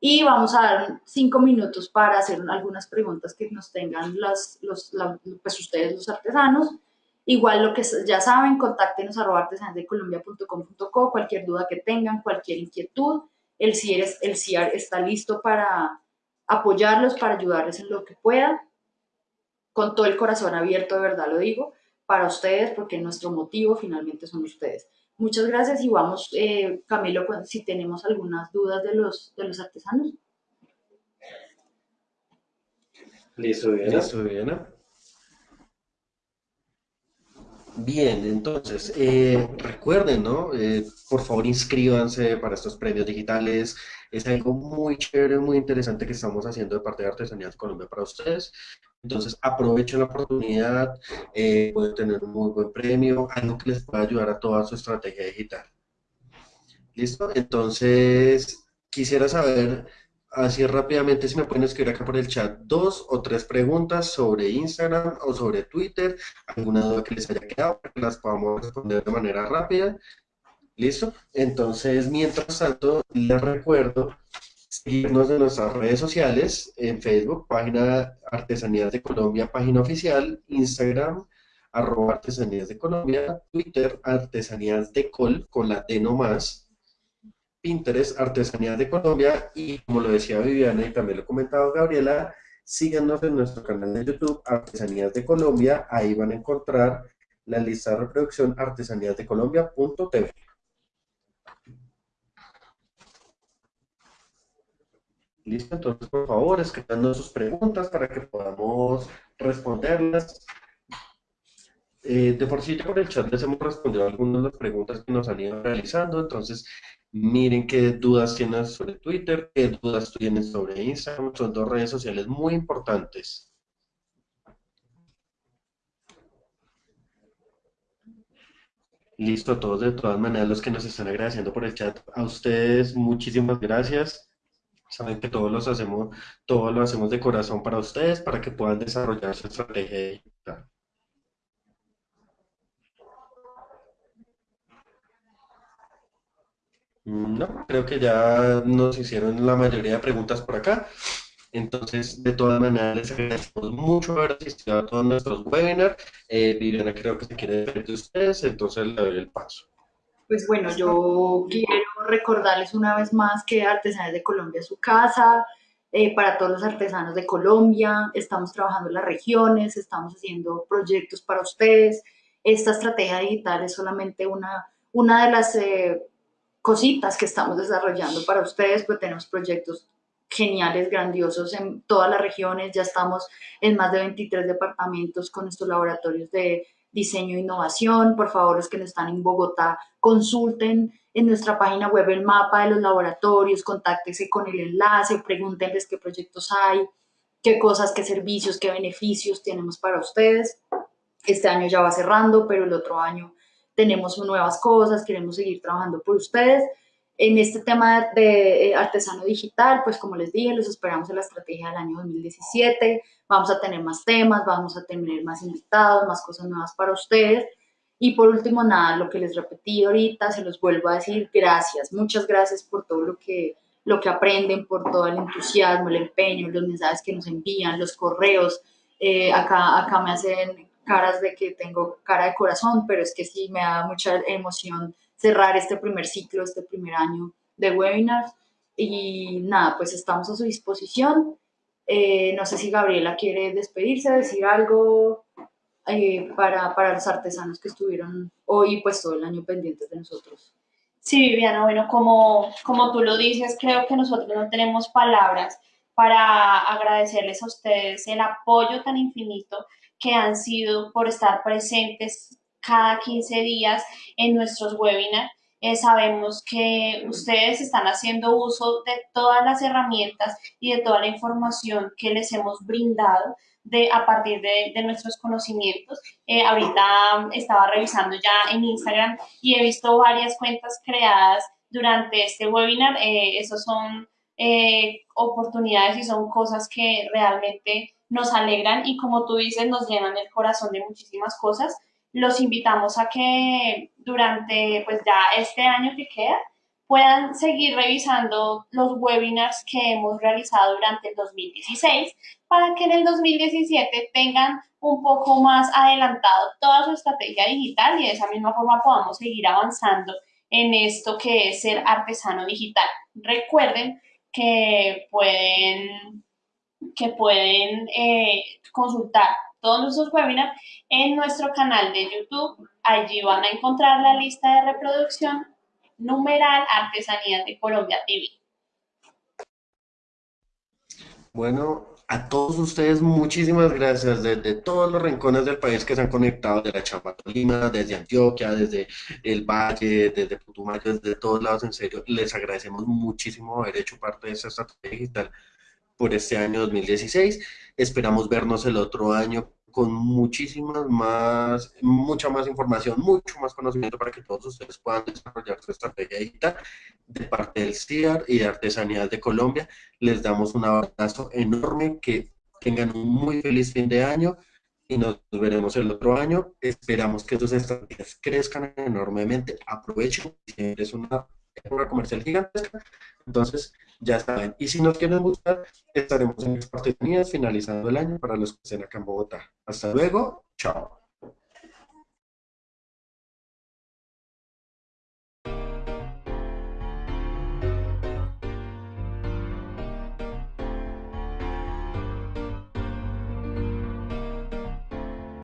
Y vamos a dar cinco minutos para hacer algunas preguntas que nos tengan las, los, pues ustedes, los artesanos. Igual lo que ya saben, contáctenos a artesanasdecolombia.com.co, cualquier duda que tengan, cualquier inquietud. El CIR, el CIR está listo para apoyarlos, para ayudarles en lo que pueda. Con todo el corazón abierto, de verdad lo digo, para ustedes, porque nuestro motivo finalmente son ustedes. Muchas gracias y vamos, eh, Camilo, si tenemos algunas dudas de los, de los artesanos. Listo, Viena. Listo, Viena. Bien, entonces, eh, recuerden, ¿no? Eh, por favor, inscríbanse para estos premios digitales. Es algo muy chévere, muy interesante que estamos haciendo de parte de Artesanías Colombia para ustedes. Entonces, aprovechen la oportunidad, eh, tener un muy buen premio, algo que les pueda ayudar a toda su estrategia digital. ¿Listo? Entonces, quisiera saber así rápidamente si me pueden escribir acá por el chat dos o tres preguntas sobre Instagram o sobre Twitter, alguna duda que les haya quedado, que las podamos responder de manera rápida. ¿Listo? Entonces, mientras tanto, les recuerdo seguirnos en nuestras redes sociales, en Facebook, página Artesanías de Colombia, página oficial, Instagram, arroba Artesanías de Colombia, Twitter, Artesanías de Col, con la T no más, Pinterest, Artesanías de Colombia y como lo decía Viviana y también lo ha comentado Gabriela, síganos en nuestro canal de YouTube Artesanías de Colombia, ahí van a encontrar la lista de reproducción artesaníasdecolombia.tv. Listo, entonces por favor escribando sus preguntas para que podamos responderlas. Eh, de por sí ya por el chat les hemos respondido algunas de las preguntas que nos han ido realizando, entonces miren qué dudas tienen sobre Twitter, qué dudas tienen sobre Instagram, son dos redes sociales muy importantes. Listo, todos de todas maneras los que nos están agradeciendo por el chat, a ustedes muchísimas gracias. Saben que todos los hacemos, todo lo hacemos de corazón para ustedes, para que puedan desarrollar su estrategia digital. No, creo que ya nos hicieron la mayoría de preguntas por acá. Entonces, de todas maneras, les agradecemos mucho haber asistido a todos nuestros webinars. Eh, Viviana creo que se quiere despedir de ustedes, entonces le doy el paso. Pues bueno, yo quiero recordarles una vez más que Artesanos de Colombia es su casa, eh, para todos los artesanos de Colombia, estamos trabajando en las regiones, estamos haciendo proyectos para ustedes. Esta estrategia digital es solamente una, una de las... Eh, cositas que estamos desarrollando para ustedes, pues tenemos proyectos geniales, grandiosos en todas las regiones, ya estamos en más de 23 departamentos con estos laboratorios de diseño e innovación, por favor los que no están en Bogotá, consulten en nuestra página web el mapa de los laboratorios, contáctese con el enlace, pregúntenles qué proyectos hay, qué cosas, qué servicios, qué beneficios tenemos para ustedes. Este año ya va cerrando, pero el otro año tenemos nuevas cosas, queremos seguir trabajando por ustedes. En este tema de eh, artesano digital, pues como les dije, los esperamos en la estrategia del año 2017. Vamos a tener más temas, vamos a tener más invitados, más cosas nuevas para ustedes. Y por último, nada, lo que les repetí ahorita, se los vuelvo a decir, gracias, muchas gracias por todo lo que, lo que aprenden, por todo el entusiasmo, el empeño, los mensajes que nos envían, los correos. Eh, acá, acá me hacen caras de que tengo cara de corazón, pero es que sí me da mucha emoción cerrar este primer ciclo, este primer año de webinars. Y nada, pues estamos a su disposición. Eh, no sé si Gabriela quiere despedirse, decir algo eh, para, para los artesanos que estuvieron hoy, pues todo el año pendientes de nosotros. Sí, Viviana, bueno, como, como tú lo dices, creo que nosotros no tenemos palabras para agradecerles a ustedes el apoyo tan infinito que han sido por estar presentes cada 15 días en nuestros webinars. Eh, sabemos que ustedes están haciendo uso de todas las herramientas y de toda la información que les hemos brindado de, a partir de, de nuestros conocimientos. Eh, ahorita estaba revisando ya en Instagram y he visto varias cuentas creadas durante este webinar. Eh, esos son eh, oportunidades y son cosas que realmente nos alegran y como tú dices, nos llenan el corazón de muchísimas cosas. Los invitamos a que durante pues ya este año que queda puedan seguir revisando los webinars que hemos realizado durante el 2016 para que en el 2017 tengan un poco más adelantado toda su estrategia digital y de esa misma forma podamos seguir avanzando en esto que es ser artesano digital. Recuerden que pueden, que pueden eh, consultar todos nuestros webinars en nuestro canal de YouTube. Allí van a encontrar la lista de reproducción numeral Artesanías de Colombia TV. Bueno, a todos ustedes muchísimas gracias desde todos los rincones del país que se han conectado, de la Chamba Tolima, desde Antioquia, desde el Valle, desde Putumayo, desde todos lados, en serio, les agradecemos muchísimo haber hecho parte de esta estrategia digital por este año 2016. Esperamos vernos el otro año con muchísimas más, mucha más información, mucho más conocimiento para que todos ustedes puedan desarrollar su estrategia digital. De parte del CIAR y de Artesanías de Colombia, les damos un abrazo enorme, que tengan un muy feliz fin de año y nos veremos el otro año. Esperamos que sus estrategias crezcan enormemente. Aprovechen, es una época comercial gigantesca, entonces ya saben. Y si nos quieren buscar, estaremos en Exportenías finalizando el año para los que estén acá en Bogotá. Hasta luego, chao.